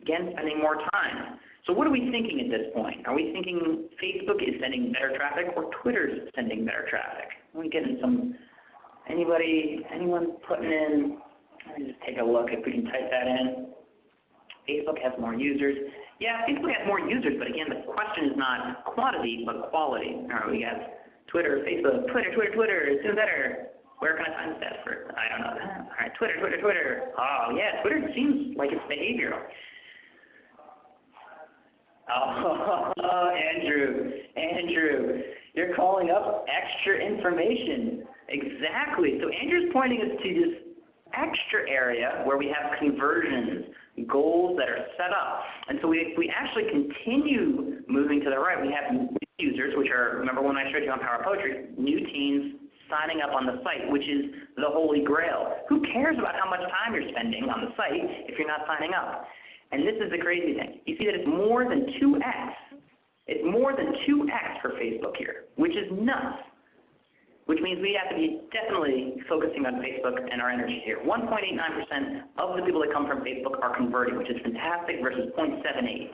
S2: again spending more time. So what are we thinking at this point? Are we thinking Facebook is sending better traffic or Twitter is sending better traffic? Are we getting some, anybody, anyone putting in, let me just take a look if we can type that in. Facebook has more users. Yeah, Facebook has more users, but again, the question is not quantity, but quality. All right, we got Twitter, Facebook, Twitter, Twitter, Twitter, is doing better. Where can I find stats for? I don't know that. All right, Twitter, Twitter, Twitter. Oh yeah, Twitter seems like it's behavioral. Oh, oh, Andrew, Andrew, you're calling up extra information. Exactly. So Andrew's pointing us to this extra area where we have conversions, goals that are set up. And so we, we actually continue moving to the right. We have new users, which are, remember when I showed you on Power Poetry, new teens signing up on the site, which is the holy grail. Who cares about how much time you're spending on the site if you're not signing up? And this is the crazy thing. You see that it's more than 2x. It's more than 2x for Facebook here, which is nuts. Which means we have to be definitely focusing on Facebook and our energy here. 1.89% of the people that come from Facebook are converting, which is fantastic, versus 0.78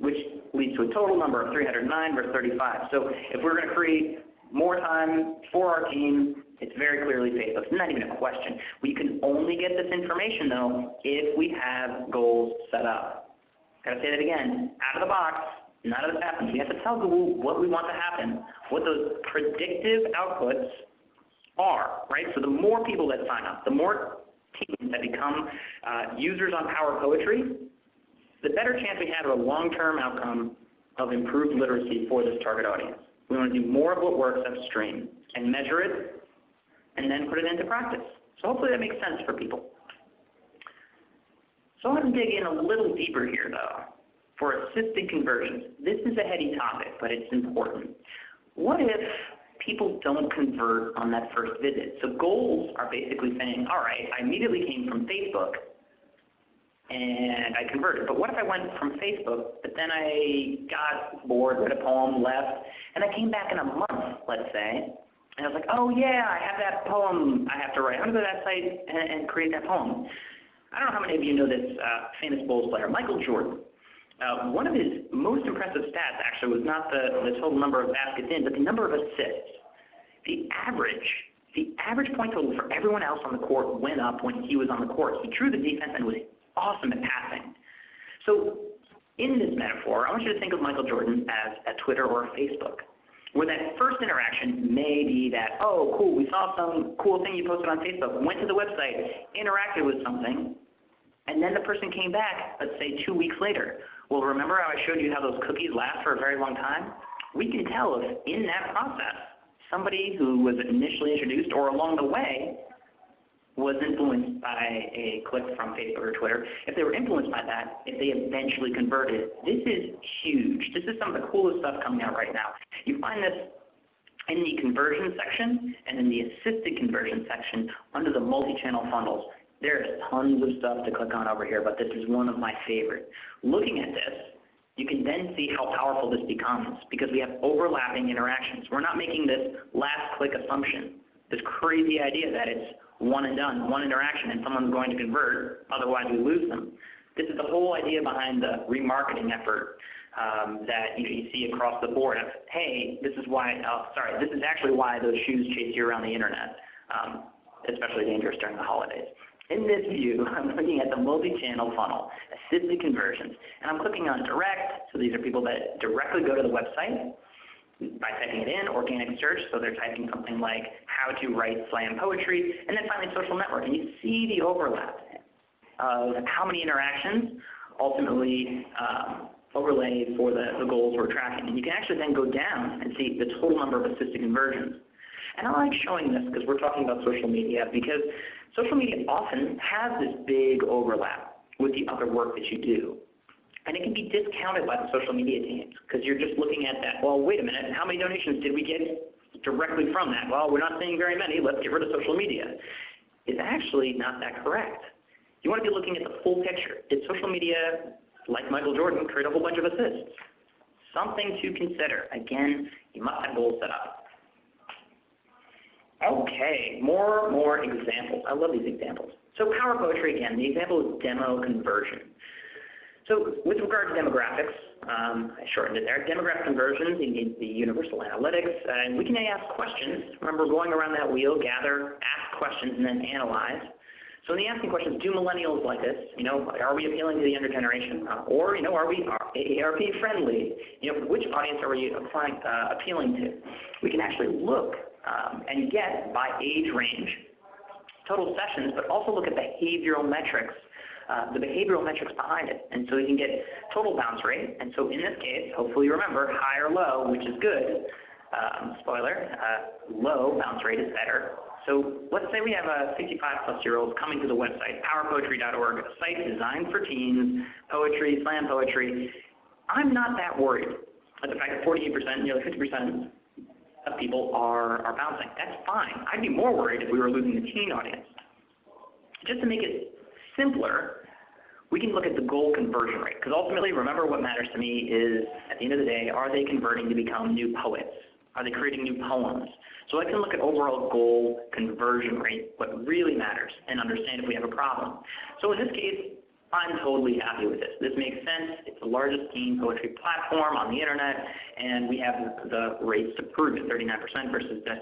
S2: which leads to a total number of 309 versus 35. So if we're going to create more time for our team, it's very clearly Facebook. It's not even a question. We can only get this information, though, if we have goals set up. Got to say that again. Out of the box, none of this happens. We have to tell Google what we want to happen, what those predictive outputs are, right? So the more people that sign up, the more teams that become uh, users on Power Poetry, the better chance we have of a long-term outcome of improved literacy for this target audience. We want to do more of what works upstream and measure it and then put it into practice. So hopefully that makes sense for people. So I want to dig in a little deeper here though for assisted conversions. This is a heady topic, but it's important. What if people don't convert on that first visit? So goals are basically saying, all right, I immediately came from Facebook and I converted. But what if I went from Facebook, but then I got bored, read a poem, left, and I came back in a month, let's say, and I was like, oh yeah, I have that poem I have to write. I'm going to go to that site and, and create that poem. I don't know how many of you know this uh, famous Bulls player, Michael Jordan. Uh, one of his most impressive stats actually was not the, the total number of baskets in, but the number of assists. The average, the average point total for everyone else on the court went up when he was on the court. He drew the defense and was awesome at passing. So in this metaphor, I want you to think of Michael Jordan as a Twitter or a Facebook, where that first interaction may be that, oh, cool, we saw some cool thing you posted on Facebook, went to the website, interacted with something, and then the person came back, let's say two weeks later. Well, remember how I showed you how those cookies last for a very long time? We can tell if in that process, somebody who was initially introduced or along the way was influenced by a click from Facebook or Twitter, if they were influenced by that, if they eventually converted, this is huge. This is some of the coolest stuff coming out right now. You find this in the conversion section and in the assisted conversion section under the multi-channel funnels. There's tons of stuff to click on over here, but this is one of my favorite. Looking at this, you can then see how powerful this becomes because we have overlapping interactions. We're not making this last click assumption, this crazy idea that it's one and done, one interaction, and someone's going to convert, otherwise we lose them. This is the whole idea behind the remarketing effort um, that you, know, you, see across the board of, hey, this is why, oh, sorry, this is actually why those shoes chase you around the internet, um, especially dangerous during the holidays. In this view, I'm looking at the multi-channel funnel, assisted conversions, and I'm clicking on direct, so these are people that directly go to the website, by typing it in, organic search, so they're typing something like how to write slam poetry, and then finally social network. And you see the overlap of how many interactions ultimately um, overlay for the, the goals we're tracking. And you can actually then go down and see the total number of assisted conversions. And I like showing this because we're talking about social media because social media often has this big overlap with the other work that you do. And it can be discounted by the social media teams because you're just looking at that, well, wait a minute, how many donations did we get directly from that? Well, we're not seeing very many, let's get rid of social media. It's actually not that correct. You want to be looking at the full picture. Did social media, like Michael Jordan, create a whole bunch of assists? Something to consider. Again, you must have goals set up. Okay, more, more examples. I love these examples. So power poetry again, the example is demo conversion. So with regard to demographics, um, I shortened it there, demographic conversions, in the universal analytics, and we can ask questions. Remember going around that wheel, gather, ask questions, and then analyze. So in the asking questions, do millennials like this? You know, are we appealing to the younger generation? Uh, or, you know, are we AARP friendly? You know, which audience are we applying, uh, appealing to? We can actually look um, and get by age range total sessions, but also look at behavioral metrics uh, the behavioral metrics behind it. And so you can get total bounce rate. And so in this case, hopefully you remember high or low, which is good. Um, spoiler, uh, low bounce rate is better. So let's say we have a 65 plus year old coming to the website, powerpoetry.org, a site designed for teens, poetry, slam poetry. I'm not that worried at the fact that 48%, nearly 50% of people are, are bouncing. That's fine. I'd be more worried if we were losing the teen audience. Just to make it simpler, we can look at the goal conversion rate. Because ultimately, remember what matters to me is, at the end of the day, are they converting to become new poets? Are they creating new poems? So I can look at overall goal conversion rate, what really matters, and understand if we have a problem. So in this case, I'm totally happy with this. This makes sense. It's the largest teen poetry platform on the internet, and we have the rates to prove it, 39% versus the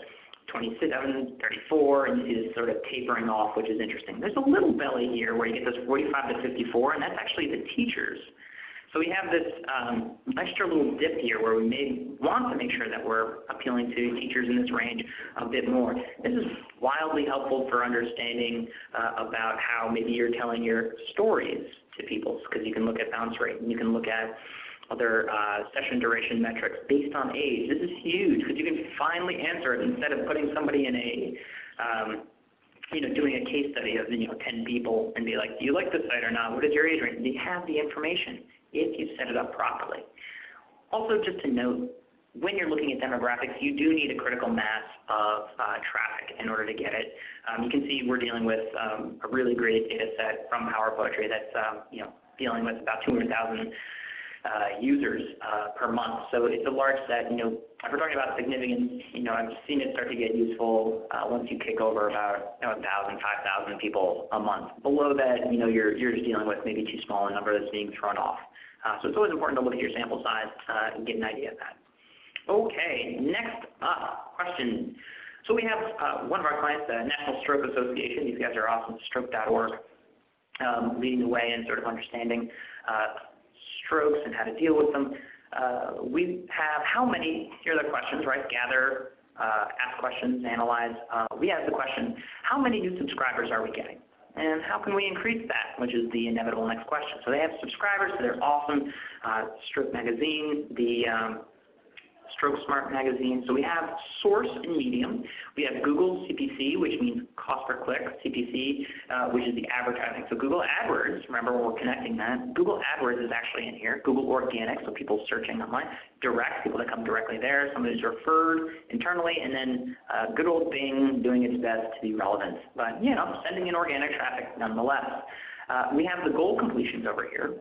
S2: 27, 34, and you see this sort of tapering off, which is interesting. There's a little belly here where you get this 45 to 54, and that's actually the teachers. So we have this um, extra little dip here where we may want to make sure that we're appealing to teachers in this range a bit more. This is wildly helpful for understanding uh, about how maybe you're telling your stories to people because you can look at bounce rate and you can look at other uh, session duration metrics based on age. This is huge because you can finally answer it instead of putting somebody in a, um, you know, doing a case study of you know 10 people and be like, do you like this site or not? What is your age range? They have the information if you set it up properly. Also, just to note, when you're looking at demographics, you do need a critical mass of uh, traffic in order to get it. Um, you can see we're dealing with um, a really great data set from Power Poetry that's um, you know dealing with about 200,000 uh, users uh, per month. So it's a large set. You know, if we're talking about significance, you know, I've seen it start to get useful uh, once you kick over about you know, 1,000, 5,000 people a month. Below that, you know, you're, you're just dealing with maybe too small a number that's being thrown off. Uh, so it's always important to look at your sample size uh, and get an idea of that. Okay, next up, question. So we have uh, one of our clients, the National Stroke Association. These guys are awesome, stroke.org, um, leading the way in sort of understanding uh, strokes and how to deal with them. Uh, we have how many, here are the questions, right? Gather, uh, ask questions, analyze. Uh, we ask the question, how many new subscribers are we getting? And how can we increase that, which is the inevitable next question. So they have subscribers, so they're awesome. Uh, Stroke Magazine, the um, Stroke Smart Magazine. So we have source and medium. We have Google CPC, which means cost per click, CPC, uh, which is the advertising. So Google AdWords, remember when we're connecting that, Google AdWords is actually in here. Google Organic, so people searching online. Direct, people that come directly there. Somebody's referred internally. And then uh, good old Bing doing its best to be relevant. But you know, sending in organic traffic nonetheless. Uh, we have the goal completions over here.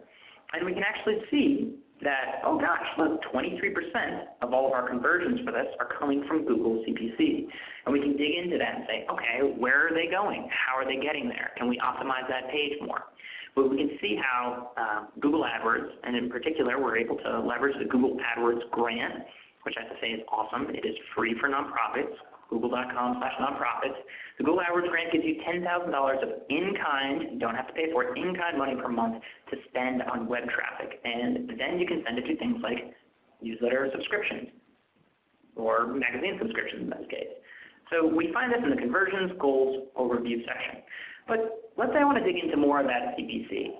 S2: And we can actually see that, oh gosh, look, 23% of all of our conversions for this are coming from Google CPC. And we can dig into that and say, okay, where are they going? How are they getting there? Can we optimize that page more? But we can see how uh, Google AdWords, and in particular, we're able to leverage the Google AdWords grant, which I have to say is awesome. It is free for nonprofits google.com slash nonprofits. The Google AdWords grant gives you $10,000 of in-kind, don't have to pay for it, in-kind money per month to spend on web traffic. And then you can send it to things like newsletter subscriptions or magazine subscriptions in this case. So we find this in the conversions goals overview section. But let's say I want to dig into more of that CPC.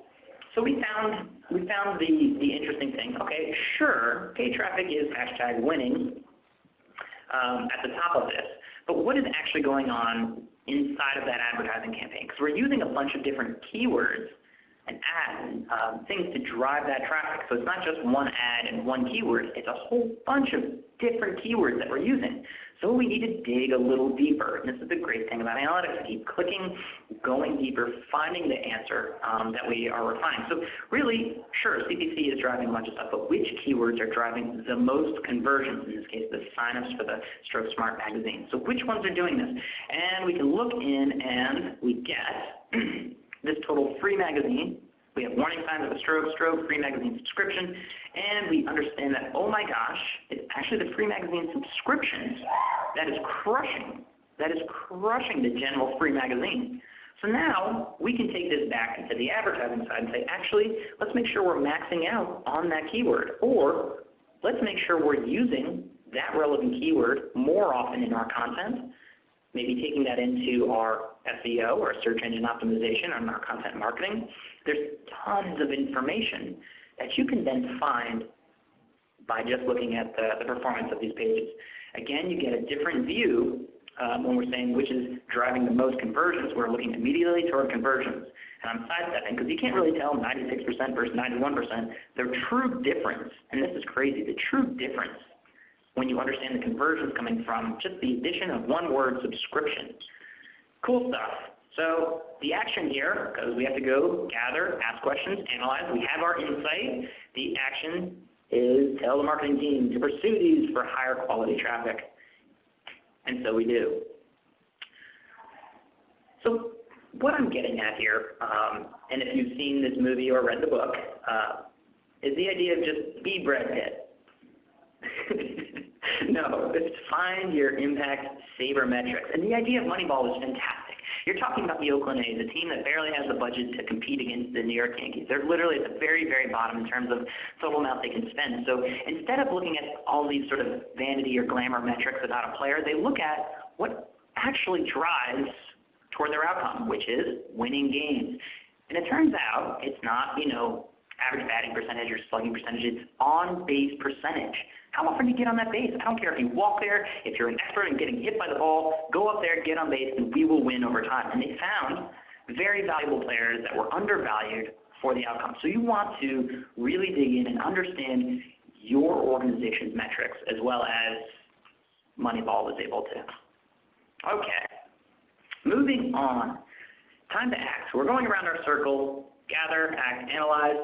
S2: So we found we found the, the interesting thing. Okay, sure, paid traffic is hashtag winning um, at the top of this. But what is actually going on inside of that advertising campaign? Because we're using a bunch of different keywords and ads, um, things to drive that traffic. So it's not just one ad and one keyword. It's a whole bunch of different keywords that we're using. So we need to dig a little deeper. And this is the great thing about analytics. Keep clicking, going deeper, finding the answer um, that we are refining. So really, sure, CPC is driving a bunch of stuff, but which keywords are driving the most conversions, in this case the signups for the Stroke Smart magazine. So which ones are doing this? And we can look in and we get this total free magazine we have warning signs of a stroke, stroke, free magazine subscription, and we understand that, oh my gosh, it's actually the free magazine subscriptions that is crushing, that is crushing the general free magazine. So now we can take this back into the advertising side and say, actually, let's make sure we're maxing out on that keyword, or let's make sure we're using that relevant keyword more often in our content, maybe taking that into our SEO or search engine optimization and our content marketing, there's tons of information that you can then find by just looking at the, the performance of these pages. Again, you get a different view um, when we're saying which is driving the most conversions. We're looking immediately toward conversions. And I'm sidestepping because you can't really tell 96% versus 91%. The true difference, and this is crazy, the true difference when you understand the conversions coming from just the addition of one word subscription. Cool stuff. So the action here, because we have to go gather, ask questions, analyze, we have our insight. The action is tell the marketing team to pursue these for higher quality traffic. And so we do. So what I'm getting at here, um, and if you've seen this movie or read the book, uh, is the idea of just be Brad Pitt. no, it's find your impact saver metrics. And the idea of Moneyball is fantastic. You're talking about the Oakland A's, a team that barely has the budget to compete against the New York Yankees. They're literally at the very, very bottom in terms of total amount they can spend. So instead of looking at all these sort of vanity or glamour metrics about a player, they look at what actually drives toward their outcome, which is winning games. And it turns out it's not, you know, average batting percentage or slugging percentage, it's on base percentage. How often do you get on that base? I don't care if you walk there, if you're an expert in getting hit by the ball, go up there, get on base, and we will win over time. And they found very valuable players that were undervalued for the outcome. So you want to really dig in and understand your organization's metrics as well as Moneyball was able to. Okay, moving on. Time to act. We're going around our circle, gather, act, analyze.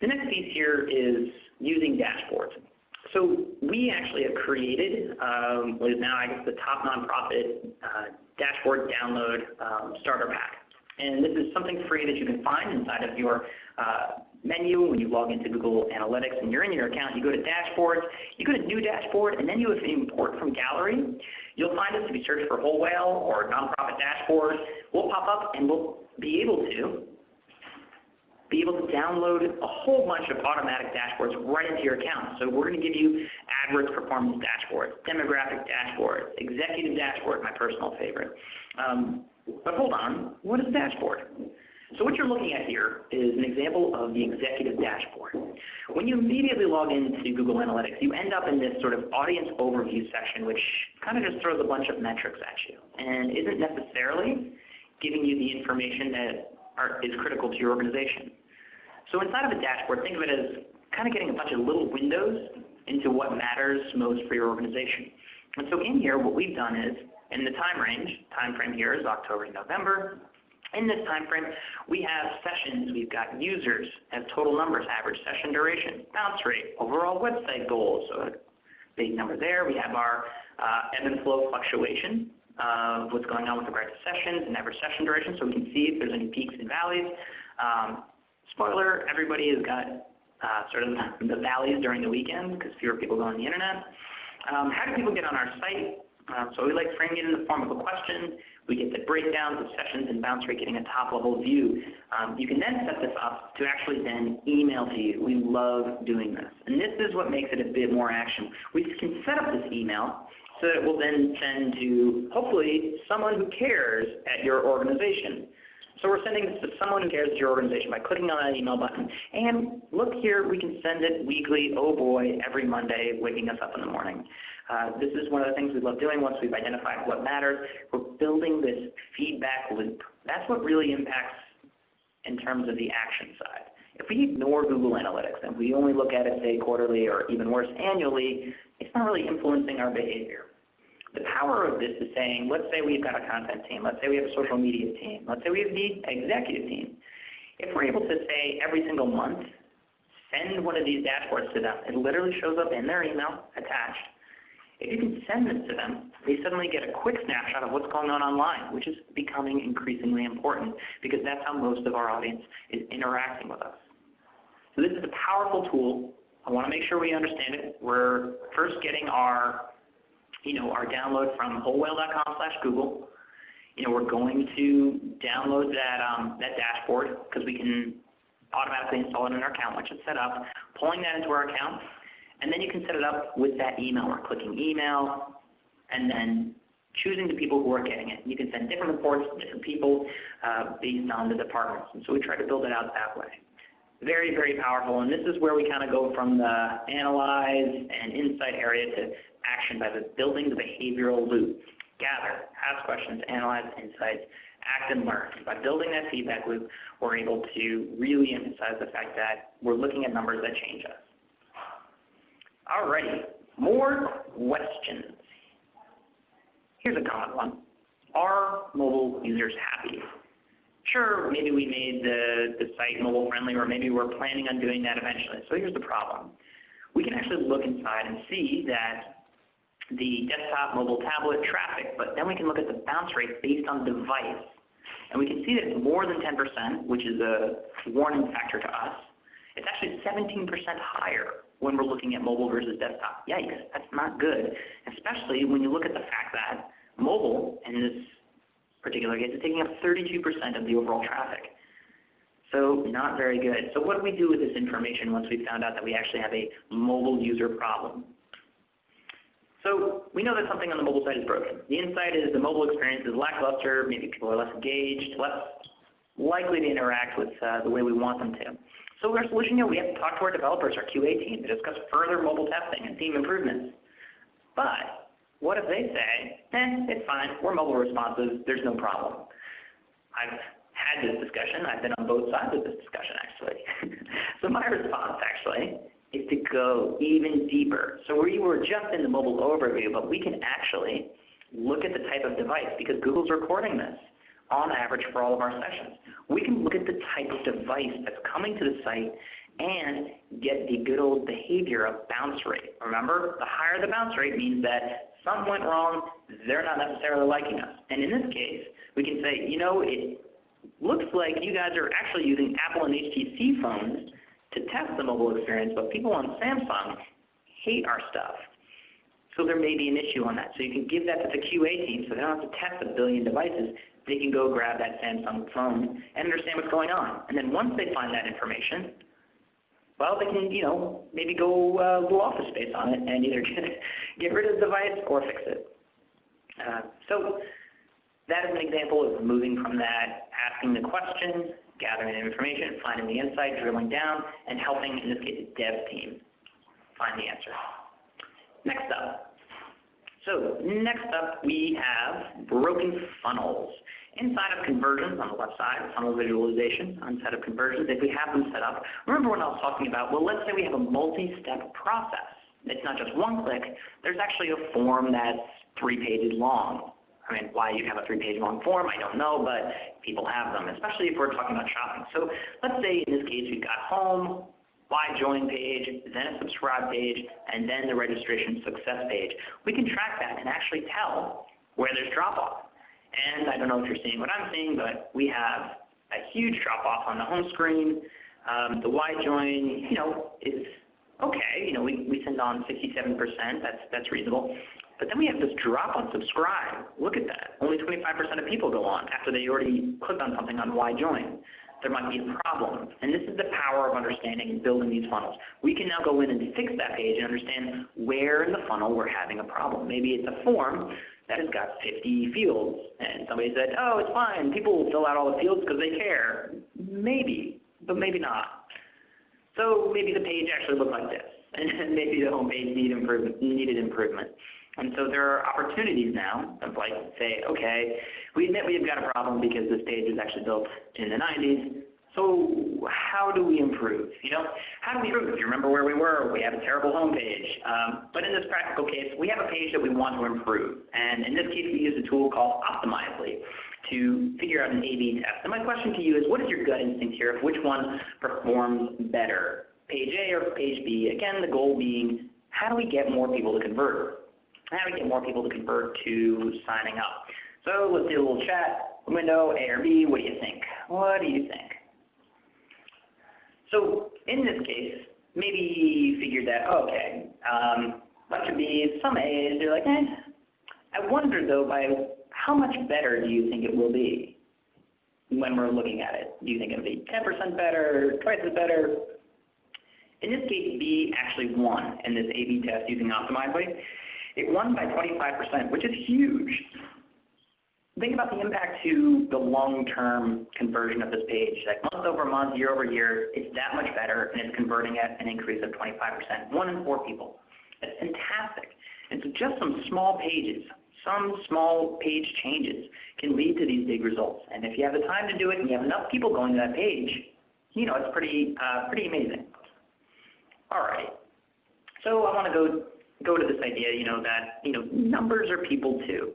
S2: The next piece here is using dashboards. So we actually have created um, what is now, I guess, the top nonprofit uh, dashboard download um, starter pack. And this is something free that you can find inside of your uh, menu when you log into Google Analytics and you're in your account. You go to Dashboards, you go to New Dashboard, and then you import from Gallery. You'll find us if you search for Whole Whale or Nonprofit Dashboard. We'll pop up and we'll be able to be able to download a whole bunch of automatic dashboards right into your account. So we're going to give you AdWords performance dashboards, demographic dashboards, executive dashboard, my personal favorite. Um, but hold on, what is a dashboard? So what you're looking at here is an example of the executive dashboard. When you immediately log into Google Analytics, you end up in this sort of audience overview section, which kind of just throws a bunch of metrics at you and isn't necessarily giving you the information that are, is critical to your organization. So inside of a dashboard, think of it as kind of getting a bunch of little windows into what matters most for your organization. And so in here, what we've done is, in the time range, time frame here is October to November. In this time frame, we have sessions, we've got users, have total numbers, average session duration, bounce rate, overall website goals, so a big number there. We have our uh, ebb and flow fluctuation of what's going on with regard to sessions and average session duration, so we can see if there's any peaks and valleys. Um, spoiler, everybody has got uh, sort of the valleys during the weekend because fewer people go on the internet. Um, how do people get on our site? Uh, so we like framing it in the form of a question. We get the breakdowns of sessions and bounce rate getting a top-level view. Um, you can then set this up to actually then email to you. We love doing this. And this is what makes it a bit more action. We can set up this email so that it will then send to hopefully someone who cares at your organization. So we're sending this to someone who cares at your organization by clicking on that email button. And look here, we can send it weekly, oh boy, every Monday, waking us up in the morning. Uh, this is one of the things we love doing once we've identified what matters. We're building this feedback loop. That's what really impacts in terms of the action side. If we ignore Google Analytics and we only look at it, say, quarterly or even worse, annually, it's not really influencing our behavior. The power of this is saying, let's say we've got a content team, let's say we have a social media team, let's say we have the executive team. If we're able to say every single month, send one of these dashboards to them, it literally shows up in their email attached. If you can send this to them, they suddenly get a quick snapshot of what's going on online, which is becoming increasingly important because that's how most of our audience is interacting with us. So this is a powerful tool. I want to make sure we understand it. We're first getting our you know, our download from wholewhale.com slash Google. You know, we're going to download that, um, that dashboard because we can automatically install it in our account once it's set up, pulling that into our account, and then you can set it up with that email. We're clicking email, and then choosing the people who are getting it. You can send different reports to different people uh, based on the departments. And so we try to build it out that way. Very, very powerful. And this is where we kind of go from the analyze and insight area to action by building the behavioral loop. Gather, ask questions, analyze insights, act and learn. By building that feedback loop, we're able to really emphasize the fact that we're looking at numbers that change us. Alrighty, more questions. Here's a common one. Are mobile users happy? Sure, maybe we made the, the site mobile friendly or maybe we're planning on doing that eventually. So here's the problem. We can actually look inside and see that the desktop, mobile, tablet traffic, but then we can look at the bounce rate based on device. And we can see that it's more than 10%, which is a warning factor to us. It's actually 17% higher when we're looking at mobile versus desktop. Yikes, that's not good, especially when you look at the fact that mobile, in this particular case, is taking up 32% of the overall traffic. So not very good. So what do we do with this information once we've found out that we actually have a mobile user problem? So we know that something on the mobile side is broken. The insight is the mobile experience is lackluster, maybe people are less engaged, less likely to interact with uh, the way we want them to. So our solution here, we have to talk to our developers, our QA team, to discuss further mobile testing and theme improvements. But what if they say, eh, it's fine, we're mobile responsive, there's no problem. I've had this discussion, I've been on both sides of this discussion actually. so my response actually is to go even deeper. So we were just in the mobile overview, but we can actually look at the type of device because Google's recording this on average for all of our sessions. We can look at the type of device that's coming to the site and get the good old behavior of bounce rate. Remember, the higher the bounce rate means that something went wrong, they're not necessarily liking us. And in this case, we can say, you know, it looks like you guys are actually using Apple and HTC phones to test the mobile experience, but people on Samsung hate our stuff. So there may be an issue on that. So you can give that to the QA team so they don't have to test a billion devices. they can go grab that Samsung phone and understand what's going on. And then once they find that information, well, they can, you know, maybe go uh, little office space on it and either get, get rid of the device or fix it. Uh, so that is an example of moving from that, asking the question, gathering information, finding the insight, drilling down, and helping, in this case, the dev team find the answer. Next up. So next up we have broken funnels. Inside of conversions on the left side, funnel visualization, inside of conversions, if we have them set up, remember what I was talking about, well, let's say we have a multi-step process. It's not just one click. There's actually a form that's three pages long. I mean, why you have a three-page long form, I don't know, but people have them, especially if we're talking about shopping. So let's say in this case we've got home, why join page, then a subscribe page, and then the registration success page. We can track that and actually tell where there's drop-off. And I don't know if you're seeing what I'm seeing, but we have a huge drop-off on the home screen. Um, the why join, you know, is okay. You know, we, we send on 67%. That's, that's reasonable. But then we have this drop on subscribe. Look at that. Only 25% of people go on after they already clicked on something on why join there might be a problem. And this is the power of understanding and building these funnels. We can now go in and fix that page and understand where in the funnel we're having a problem. Maybe it's a form that has got 50 fields, and somebody said, oh, it's fine, people will fill out all the fields because they care. Maybe, but maybe not. So maybe the page actually looked like this, and maybe the home page needed improvement. Needed improvement. And so there are opportunities now of like say, okay, we admit we've got a problem because this page was actually built in the 90s. So how do we improve? You know, how do we improve? If you remember where we were, we have a terrible home page. Um, but in this practical case, we have a page that we want to improve. And in this case, we use a tool called Optimizely to figure out an A-B test. And my question to you is, what is your gut instinct here of which one performs better, page A or page B? Again, the goal being, how do we get more people to convert? How do we get more people to convert to signing up? So let's do a little chat window, A or B. What do you think? What do you think? So in this case, maybe you figured that, okay, um, bunch of B's, some A's, you're like, eh. I wonder though, by how much better do you think it will be when we're looking at it? Do you think it'll be 10% better, twice as better? In this case, B actually won in this A-B test using Optimizely. It won by 25%, which is huge. Think about the impact to the long-term conversion of this page. Like month over month, year over year, it's that much better, and it's converting at an increase of 25%. One in four people. That's fantastic. And so just some small pages, some small page changes can lead to these big results. And if you have the time to do it and you have enough people going to that page, you know, it's pretty, uh, pretty amazing. All right. So I want to go go to this idea, you know, that you know numbers are people too,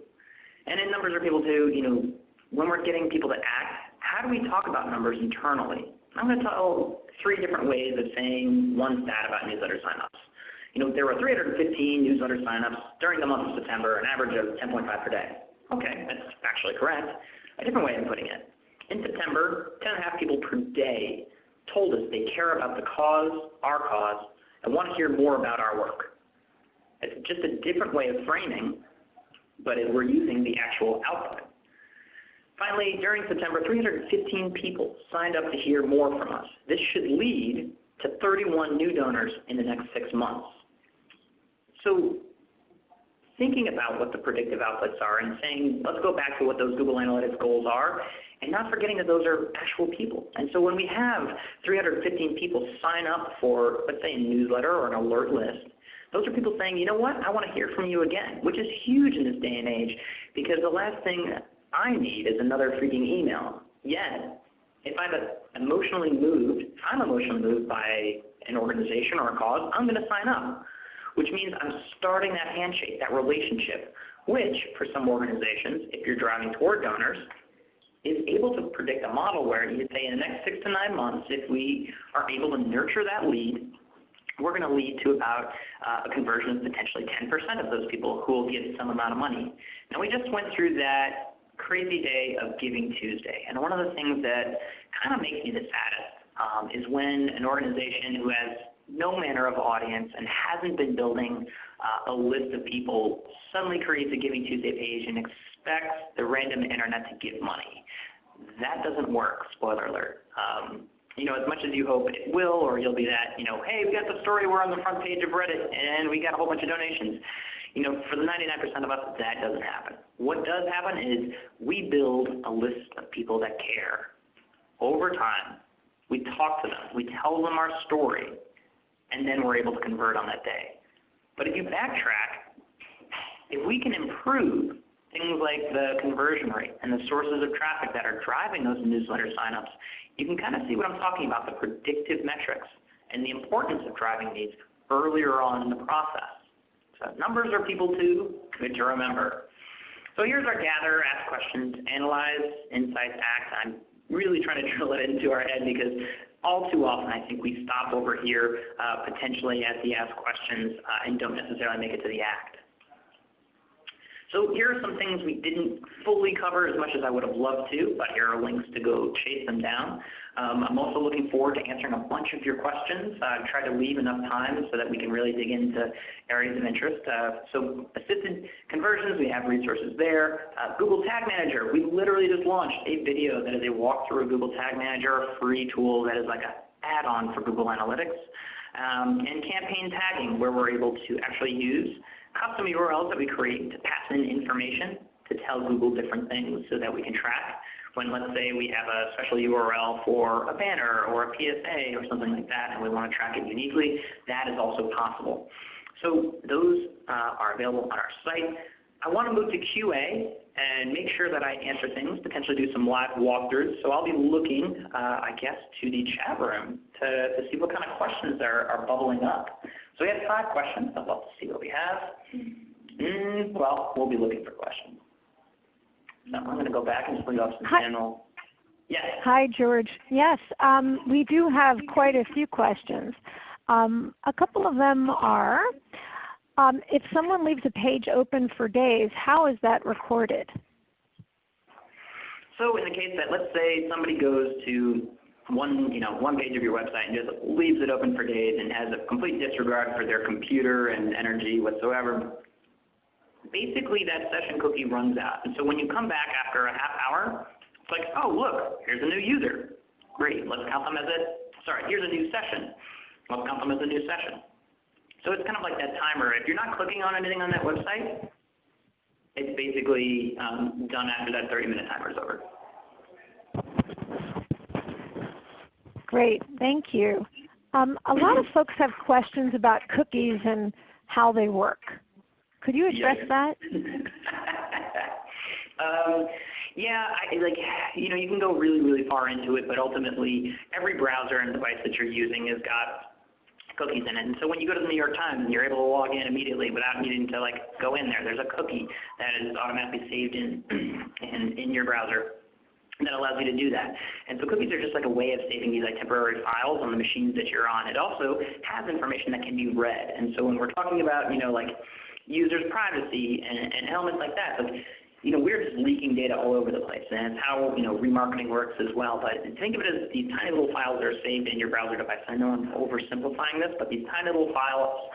S2: and in numbers are people too, you know, when we're getting people to act, how do we talk about numbers internally? I'm going to tell three different ways of saying one stat about newsletter signups. You know, there were 315 newsletter signups during the month of September, an average of 10.5 per day. Okay, that's actually correct. A different way of putting it. In September, 10.5 people per day told us they care about the cause, our cause, and want to hear more about our work. It's just a different way of framing, but we're using the actual output. Finally, during September, 315 people signed up to hear more from us. This should lead to 31 new donors in the next six months. So thinking about what the predictive outputs are and saying, let's go back to what those Google Analytics goals are, and not forgetting that those are actual people. And so when we have 315 people sign up for, let's say, a newsletter or an alert list, those are people saying, you know what, I want to hear from you again, which is huge in this day and age because the last thing I need is another freaking email. Yet, if I'm emotionally moved, if I'm emotionally moved by an organization or a cause, I'm going to sign up, which means I'm starting that handshake, that relationship, which for some organizations, if you're driving toward donors, is able to predict a model where you say in the next six to nine months, if we are able to nurture that lead, we're going to lead to about uh, a conversion of potentially 10% of those people who will give some amount of money. Now we just went through that crazy day of Giving Tuesday, and one of the things that kind of makes me the saddest um, is when an organization who has no manner of audience and hasn't been building uh, a list of people suddenly creates a Giving Tuesday page and expects the random internet to give money. That doesn't work, spoiler alert. Um, you know, as much as you hope it will, or you'll be that, you know, hey, we got the story, we're on the front page of Reddit, and we got a whole bunch of donations. You know, for the 99% of us, that doesn't happen. What does happen is we build a list of people that care. Over time, we talk to them, we tell them our story, and then we're able to convert on that day. But if you backtrack, if we can improve things like the conversion rate and the sources of traffic that are driving those newsletter signups, you can kind of see what I'm talking about, the predictive metrics and the importance of driving these earlier on in the process. So numbers are people too, good to remember. So here's our gather, ask questions, analyze, insights, act. I'm really trying to drill it into our head because all too often I think we stop over here uh, potentially at the ask questions uh, and don't necessarily make it to the act. So here are some things we didn't fully cover as much as I would have loved to, but here are links to go chase them down. Um, I'm also looking forward to answering a bunch of your questions. I've tried to leave enough time so that we can really dig into areas of interest. Uh, so assisted conversions, we have resources there. Uh, Google Tag Manager, we literally just launched a video that is a walkthrough of Google Tag Manager, a free tool that is like an add-on for Google Analytics. Um, and campaign tagging, where we're able to actually use custom URLs that we create to pass in information to tell Google different things so that we can track when let's say we have a special URL for a banner or a PSA or something like that and we want to track it uniquely, that is also possible. So those uh, are available on our site. I want to move to QA and make sure that I answer things, potentially do some live walkthroughs. So I'll be looking, uh, I guess, to the chat room to, to see what kind of questions are, are bubbling up. So we have five questions. I'd love to see what we have. Mm, well, we'll be looking for questions. So I'm going to go back and just leave off some Hi. general. Yes.
S1: Hi, George. Yes, um, we do have quite a few questions. Um, a couple of them are, um, if someone leaves a page open for days, how is that recorded?
S2: So in the case that let's say somebody goes to one, you know, one page of your website and just leaves it open for days and has a complete disregard for their computer and energy whatsoever, basically that session cookie runs out. And so when you come back after a half hour, it's like, oh look, here's a new user. Great, let's count them as a, sorry, here's a new session. Let's count them as a new session. So it's kind of like that timer. If you're not clicking on anything on that website, it's basically um, done after that 30 minute timer is over.
S1: Great, thank you. Um, a lot of folks have questions about cookies and how they work. Could you address yeah. that?
S2: um, yeah, I, like you know, you can go really, really far into it, but ultimately, every browser and device that you're using has got cookies in it. And so when you go to the New York Times you're able to log in immediately without needing to like go in there, there's a cookie that is automatically saved in in, in your browser that allows you to do that. And so cookies are just like a way of saving these like temporary files on the machines that you're on. It also has information that can be read. And so when we're talking about, you know, like users' privacy and, and elements like that, like, you know, we're just leaking data all over the place, and it's how you know remarketing works as well. But think of it as these tiny little files that are saved in your browser device. I know I'm oversimplifying this, but these tiny little files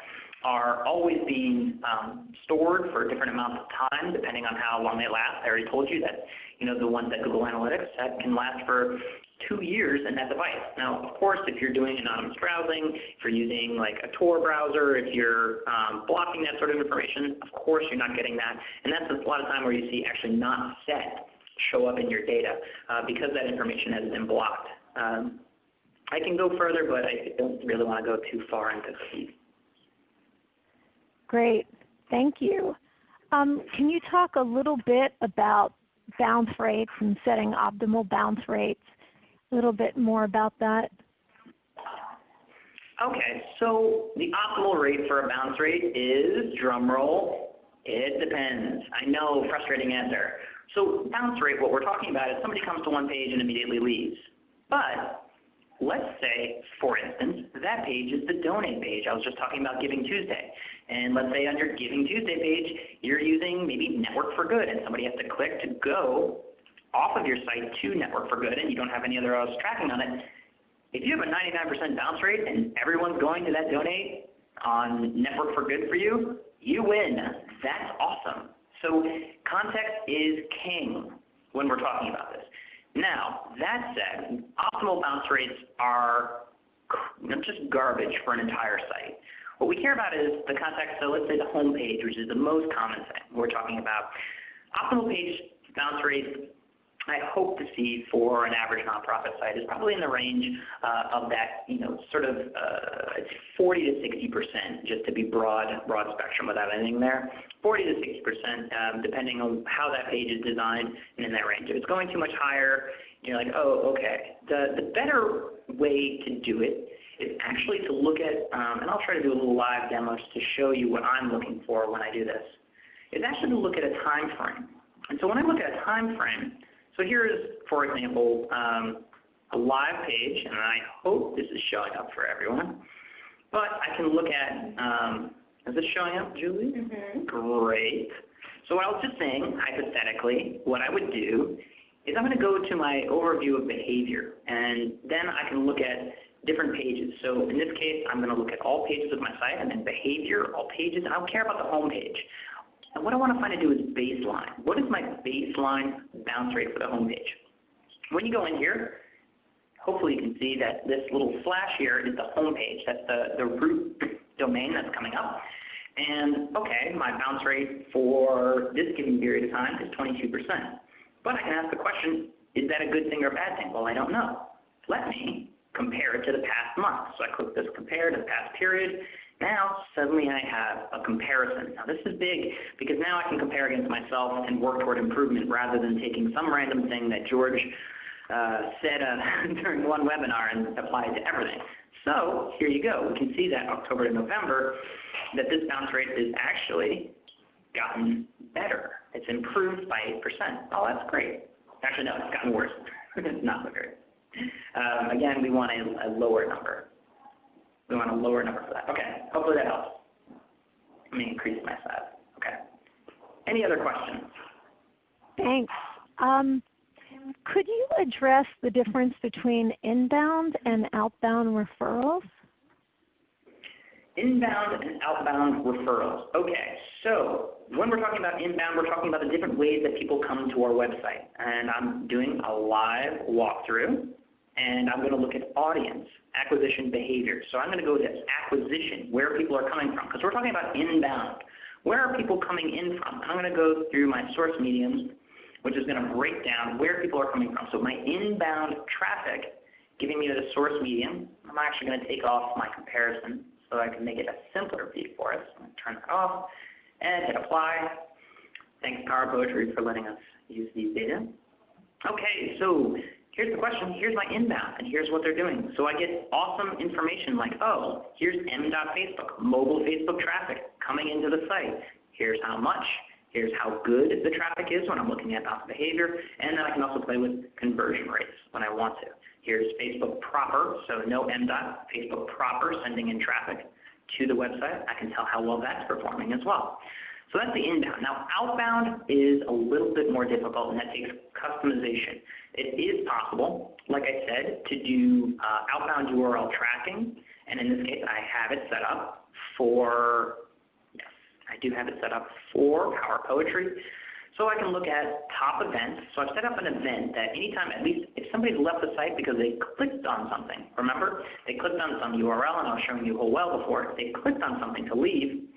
S2: are always being um, stored for different amounts of time depending on how long they last. I already told you that you know the ones that Google Analytics that can last for two years in that device. Now, of course, if you're doing anonymous browsing, if you're using like a Tor browser, if you're um, blocking that sort of information, of course you're not getting that. And that's a lot of time where you see actually not set show up in your data uh, because that information has been blocked. Um, I can go further, but I don't really want to go too far into cookies.
S1: Great. Thank you. Um, can you talk a little bit about bounce rates and setting optimal bounce rates? A little bit more about that.
S2: Okay, so the optimal rate for a bounce rate is, drum roll, it depends. I know, frustrating answer. So bounce rate, what we're talking about is somebody comes to one page and immediately leaves. But let's say, for instance, that page is the donate page. I was just talking about Giving Tuesday. And let's say on your Giving Tuesday page, you're using maybe Network for Good, and somebody has to click to go off of your site to Network for Good, and you don't have any other else tracking on it. if you have a 99% bounce rate and everyone's going to that donate on Network for Good for you, you win. That's awesome. So context is king when we're talking about this. Now, that said, optimal bounce rates are just garbage for an entire site. What we care about is the context, so let's say the home page, which is the most common thing we're talking about. Optimal page bounce rates I hope to see for an average nonprofit site is probably in the range uh, of that, you know, sort of uh, 40 to 60 percent, just to be broad, broad spectrum without anything there. 40 to 60 percent, um, depending on how that page is designed, and in that range. If it's going too much higher, you're like, oh, okay. The the better way to do it is actually to look at, um, and I'll try to do a little live demo just to show you what I'm looking for when I do this. Is actually to look at a time frame. And so when I look at a time frame, so here is, for example, um, a live page, and I hope this is showing up for everyone. But I can look at, um, is this showing up, Julie?
S3: Mm -hmm.
S2: Great. So what I was just saying, hypothetically, what I would do is I'm going to go to my overview of behavior, and then I can look at different pages. So in this case, I'm going to look at all pages of my site, and then behavior, all pages, and I don't care about the home page. And what I want to find to do is baseline. What is my baseline bounce rate for the home page? When you go in here, hopefully you can see that this little flash here is the home page. That's the, the root domain that's coming up. And okay, my bounce rate for this given period of time is 22%. But I can ask the question, is that a good thing or a bad thing? Well, I don't know. Let me compare it to the past month. So I click this compare to the past period, now, suddenly I have a comparison. Now this is big because now I can compare against myself and work toward improvement rather than taking some random thing that George uh, said uh, during one webinar and apply it to everything. So here you go. We can see that October to November that this bounce rate is actually gotten better. It's improved by 8%. Oh, that's great. Actually, no, it's gotten worse. it's not so great. Um, again, we want a, a lower number. We want a lower number for that. Okay, hopefully that helps. Let me increase my size. Okay. Any other questions?
S1: Thanks. Um, could you address the difference between inbound and outbound referrals?
S2: Inbound and outbound referrals. Okay, so when we're talking about inbound, we're talking about the different ways that people come to our website. And I'm doing a live walkthrough and I'm going to look at audience acquisition behavior. So I'm going to go to acquisition, where people are coming from, because we're talking about inbound. Where are people coming in from? I'm going to go through my source mediums, which is going to break down where people are coming from. So my inbound traffic giving me the source medium, I'm actually going to take off my comparison so I can make it a simpler view for us. I'm going to turn that off and hit apply. Thanks Power Poetry for letting us use these data. Okay, so here's the question, here's my inbound, and here's what they're doing. So I get awesome information like, oh, here's m.facebook, mobile Facebook traffic coming into the site. Here's how much. Here's how good the traffic is when I'm looking at bounce behavior. And then I can also play with conversion rates when I want to. Here's Facebook proper, so no m. Facebook proper sending in traffic to the website. I can tell how well that's performing as well. So that's the inbound. Now outbound is a little bit more difficult and that takes customization. It is possible, like I said, to do uh, outbound URL tracking, and in this case I have it set up for, yes, I do have it set up for Power Poetry. So I can look at top events. So I've set up an event that anytime, at least if somebody's left the site because they clicked on something, remember, they clicked on some URL and I was showing you Whole Whale before, they clicked on something to leave,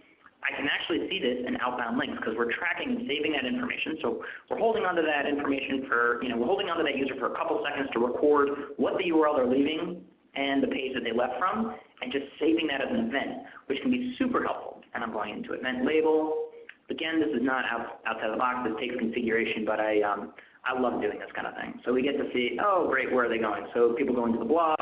S2: I can actually see this in outbound links because we're tracking and saving that information. So we're holding onto that information for, you know, we're holding onto that user for a couple seconds to record what the URL they're leaving and the page that they left from, and just saving that as an event, which can be super helpful. And I'm going into event label. Again, this is not out, outside the box. This takes configuration, but I, um, I love doing this kind of thing. So we get to see, oh, great, where are they going? So people go into the blog,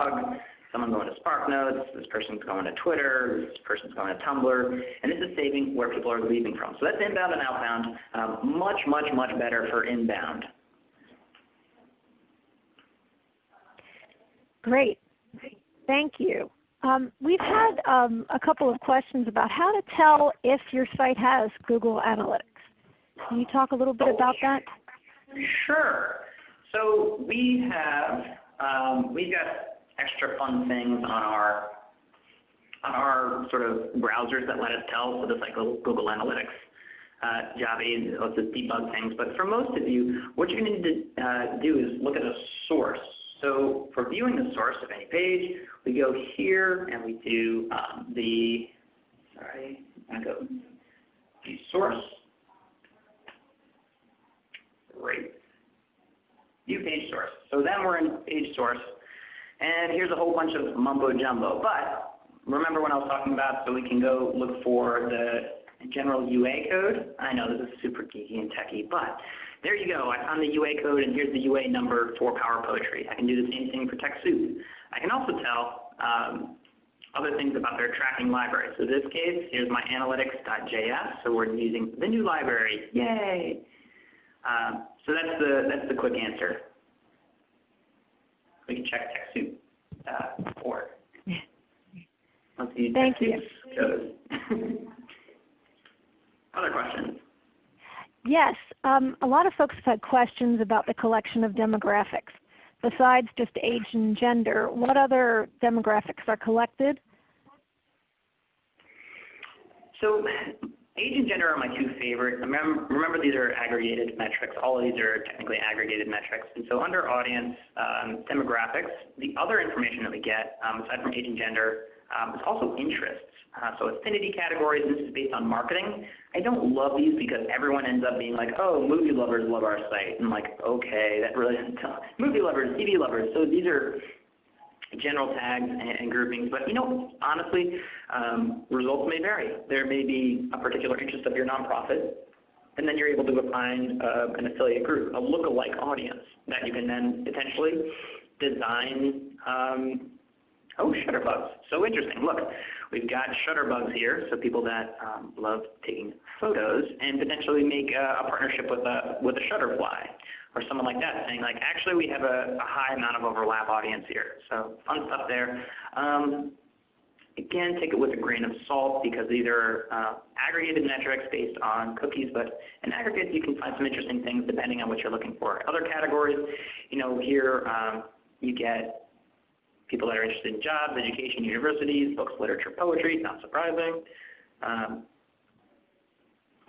S2: someone going to SparkNotes, this person's going to Twitter, this person's going to Tumblr, and this is saving where people are leaving from. So that's inbound and outbound. Um, much, much, much better for inbound.
S1: Great. Thank you. Um, we've had um, a couple of questions about how to tell if your site has Google Analytics. Can you talk a little bit about that?
S2: Sure. So we have um, we've got extra fun things on our on our sort of browsers that let us tell, so this like Google Analytics uh, and lets us debug things. But for most of you, what you're going to need to uh, do is look at a source. So for viewing the source of any page, we go here and we do um, the, sorry, to go the source. Great. View page source. So then we're in page source. And here's a whole bunch of mumbo jumbo. But remember when I was talking about so we can go look for the general UA code? I know this is super geeky and techy, but there you go. I found the UA code and here's the UA number for Power Poetry. I can do the same thing for TechSoup. I can also tell um, other things about their tracking library. So in this case, here's my analytics.js. So we're using the new library. Yay! Um, so that's the, that's the quick answer. We can check TechSoup.org. Let's see
S1: Thank you.
S2: Other questions?
S1: Yes, um, a lot of folks have had questions about the collection of demographics. Besides just age and gender, what other demographics are collected?
S2: So age and gender are my two favorite. Remember, remember these are aggregated metrics. All of these are technically aggregated metrics. And so under audience um, demographics, the other information that we get, um, aside from age and gender, um, is also interests. Uh, so affinity categories, this is based on marketing. I don't love these because everyone ends up being like, oh, movie lovers love our site. And like, okay, that really doesn't tell. Movie lovers, TV lovers. So these are general tags and, groupings. But you know, honestly, um, results may vary. There may be a particular interest of your nonprofit, and then you're able to find uh, an affiliate group, a look-alike audience that you can then potentially design um, Oh, Shutterbugs. So interesting. Look, we've got Shutterbugs here, so people that um, love taking photos, and potentially make a, a partnership with a, with a Shutterfly or someone like that, saying like, actually we have a, a high amount of overlap audience here. So fun stuff there. Um, again, take it with a grain of salt because these are uh, aggregated metrics based on cookies, but in aggregate you can find some interesting things depending on what you're looking for. Other categories, you know, here um, you get people that are interested in jobs, education, universities, books, literature, poetry, not surprising. Um,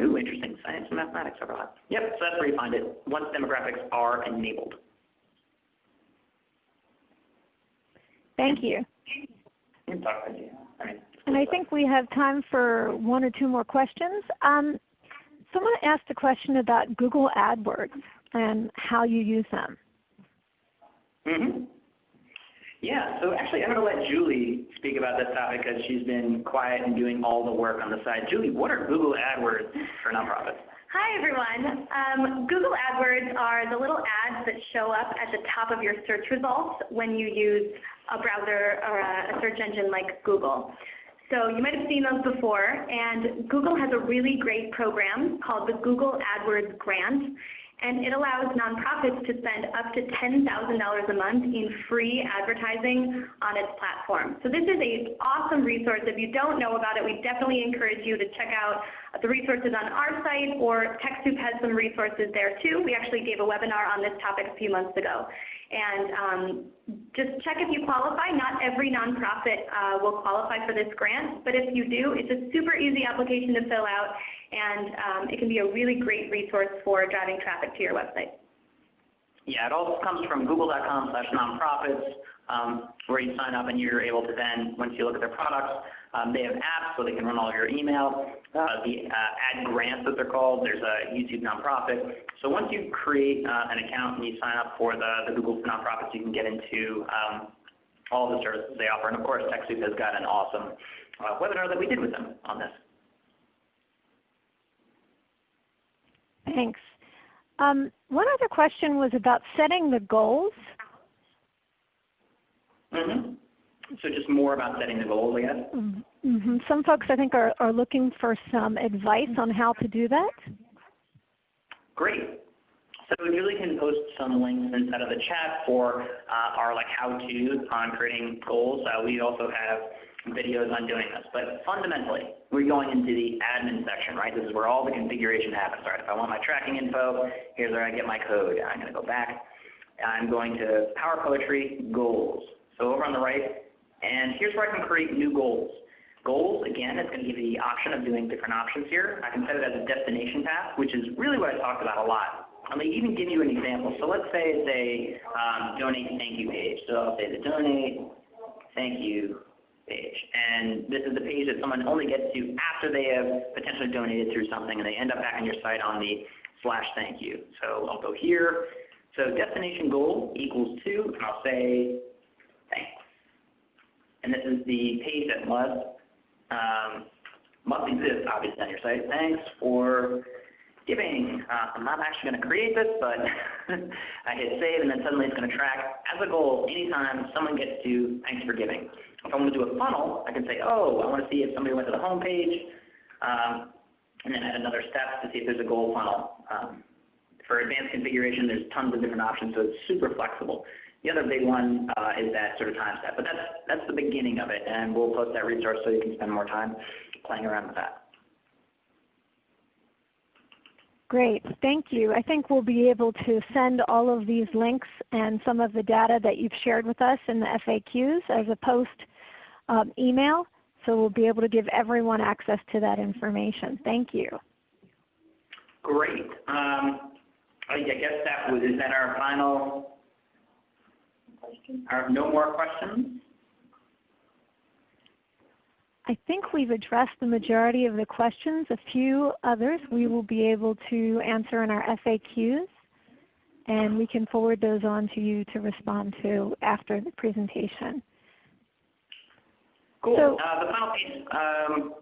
S2: ooh, interesting, science and mathematics overlap. Yep, so that's where you find it, once demographics are enabled.
S1: Thank you.
S2: You talk with you. I mean,
S1: and I think we have time for one or two more questions. Um, someone asked a question about Google AdWords and how you use them.
S2: Mm -hmm. Yeah, so actually I'm going to let Julie speak about this topic because she's been quiet and doing all the work on the side. Julie, what are Google AdWords for nonprofits?
S3: Hi everyone. Um, Google AdWords are the little ads that show up at the top of your search results when you use a browser or a search engine like Google. So you might have seen those before, and Google has a really great program called the Google AdWords Grant and it allows nonprofits to spend up to $10,000 a month in free advertising on its platform. So this is an awesome resource. If you don't know about it, we definitely encourage you to check out the resources on our site or TechSoup has some resources there too. We actually gave a webinar on this topic a few months ago. And um, just check if you qualify. Not every nonprofit uh, will qualify for this grant, but if you do, it's a super easy application to fill out and um, it can be a really great resource for driving traffic to your website.
S2: Yeah, it all comes from google.com slash nonprofits um, where you sign up and you're able to then, once you look at their products, um, they have apps so they can run all your email, uh, the uh, ad grants that they're called. There's a YouTube nonprofit. So once you create uh, an account and you sign up for the, the Google for Nonprofits, you can get into um, all the services they offer. And of course, TechSoup has got an awesome uh, webinar that we did with them on this.
S1: Thanks. Um, one other question was about setting the goals.
S2: Mm -hmm. So just more about setting the goals, I guess?
S1: Mm -hmm. Some folks I think are, are looking for some advice on how to do that.
S2: Great. So Julie can post some links inside of the chat for uh, our like how-tos on creating goals. Uh, we also have videos on doing this. But fundamentally, we're going into the admin section, right? This is where all the configuration happens, right? If I want my tracking info, here's where I get my code. I'm going to go back. I'm going to Power Poetry Goals. So over on the right, and here's where I can create new goals. Goals, again, it's going to give you the option of doing different options here. I can set it as a destination path, which is really what I talked about a lot. I may even give you an example. So let's say it's a um, donate thank you page. So I'll say the donate thank you page. And this is the page that someone only gets to after they have potentially donated through something and they end up back on your site on the slash thank you. So I'll go here. So destination goal equals 2, and I'll say thanks. And this is the page that must, um, must exist, obviously, on your site. Thanks for giving. Uh, I'm not actually going to create this, but I hit save, and then suddenly it's going to track as a goal anytime someone gets to thanks for giving. If I want to do a funnel, I can say, oh, I want to see if somebody went to the home page, um, and then add another step to see if there's a goal funnel. Um, for advanced configuration, there's tons of different options, so it's super flexible. The other big one uh, is that sort of time step, but that's, that's the beginning of it, and we'll post that resource so you can spend more time playing around with that.
S1: Great, thank you. I think we'll be able to send all of these links and some of the data that you've shared with us in the FAQs as a post um, email. So we'll be able to give everyone access to that information. Thank you.
S2: Great. Um, I guess that was, is that our final, question. our, no more questions?
S1: I think we've addressed the majority of the questions. A few others we will be able to answer in our FAQs, and we can forward those on to you to respond to after the presentation.
S2: Cool.
S1: So,
S2: uh, the final piece, um,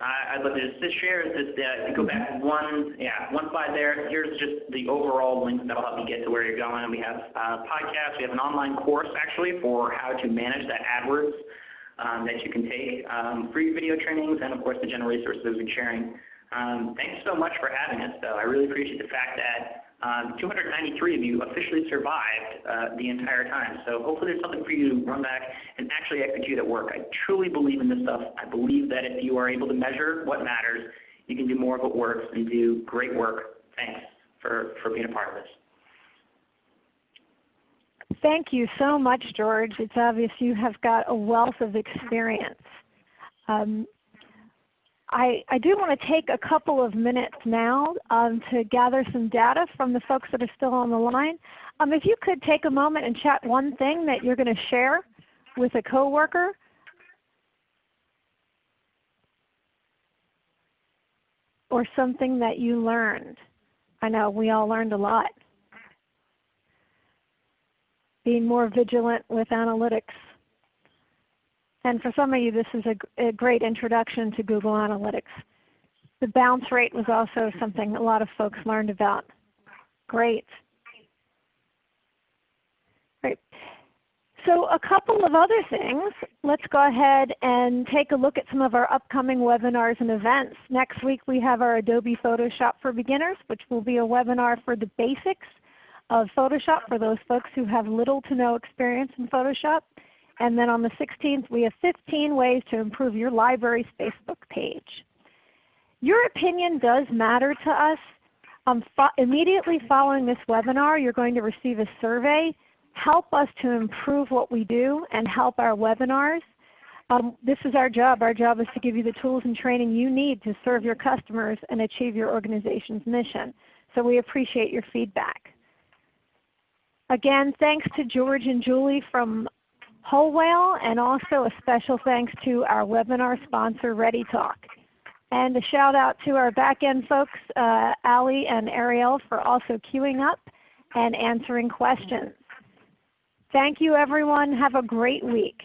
S2: I, would love to just share is just uh, go back one, yeah, one slide there. Here's just the overall links that'll help you get to where you're going. We have uh, podcasts. We have an online course actually for how to manage that AdWords um, that you can take, um, free video trainings, and of course the general resources we've been sharing. Um, thanks so much for having us, though. I really appreciate the fact that um, 293 of you officially survived uh, the entire time. So hopefully there's something for you to run back and actually execute at work. I truly believe in this stuff. I believe that if you are able to measure what matters, you can do more of what works and do great work. Thanks for, for being a part of this.
S1: Thank you so much, George. It's obvious you have got a wealth of experience. Um, I, I, do want to take a couple of minutes now um, to gather some data from the folks that are still on the line. Um, if you could take a moment and chat one thing that you're going to share with a coworker. Or something that you learned. I know we all learned a lot being more vigilant with analytics. And for some of you, this is a, a, great introduction to Google Analytics. The bounce rate was also something a lot of folks learned about. Great. Great. So a couple of other things. Let's go ahead and take a look at some of our upcoming webinars and events. Next week we have our Adobe Photoshop for Beginners, which will be a webinar for the basics of Photoshop for those folks who have little to no experience in Photoshop. And then on the 16th we have 15 ways to improve your library's Facebook page. Your opinion does matter to us. Um, fo immediately following this webinar you're going to receive a survey. Help us to improve what we do and help our webinars. Um, this is our job. Our job is to give you the tools and training you need to serve your customers and achieve your organization's mission. So we appreciate your feedback. Again, thanks to George and Julie from Whale, and also a special thanks to our webinar sponsor, ReadyTalk. And a shout out to our back-end folks, uh, Ali and Ariel, for also queuing up and answering questions. Thank you everyone. Have a great week.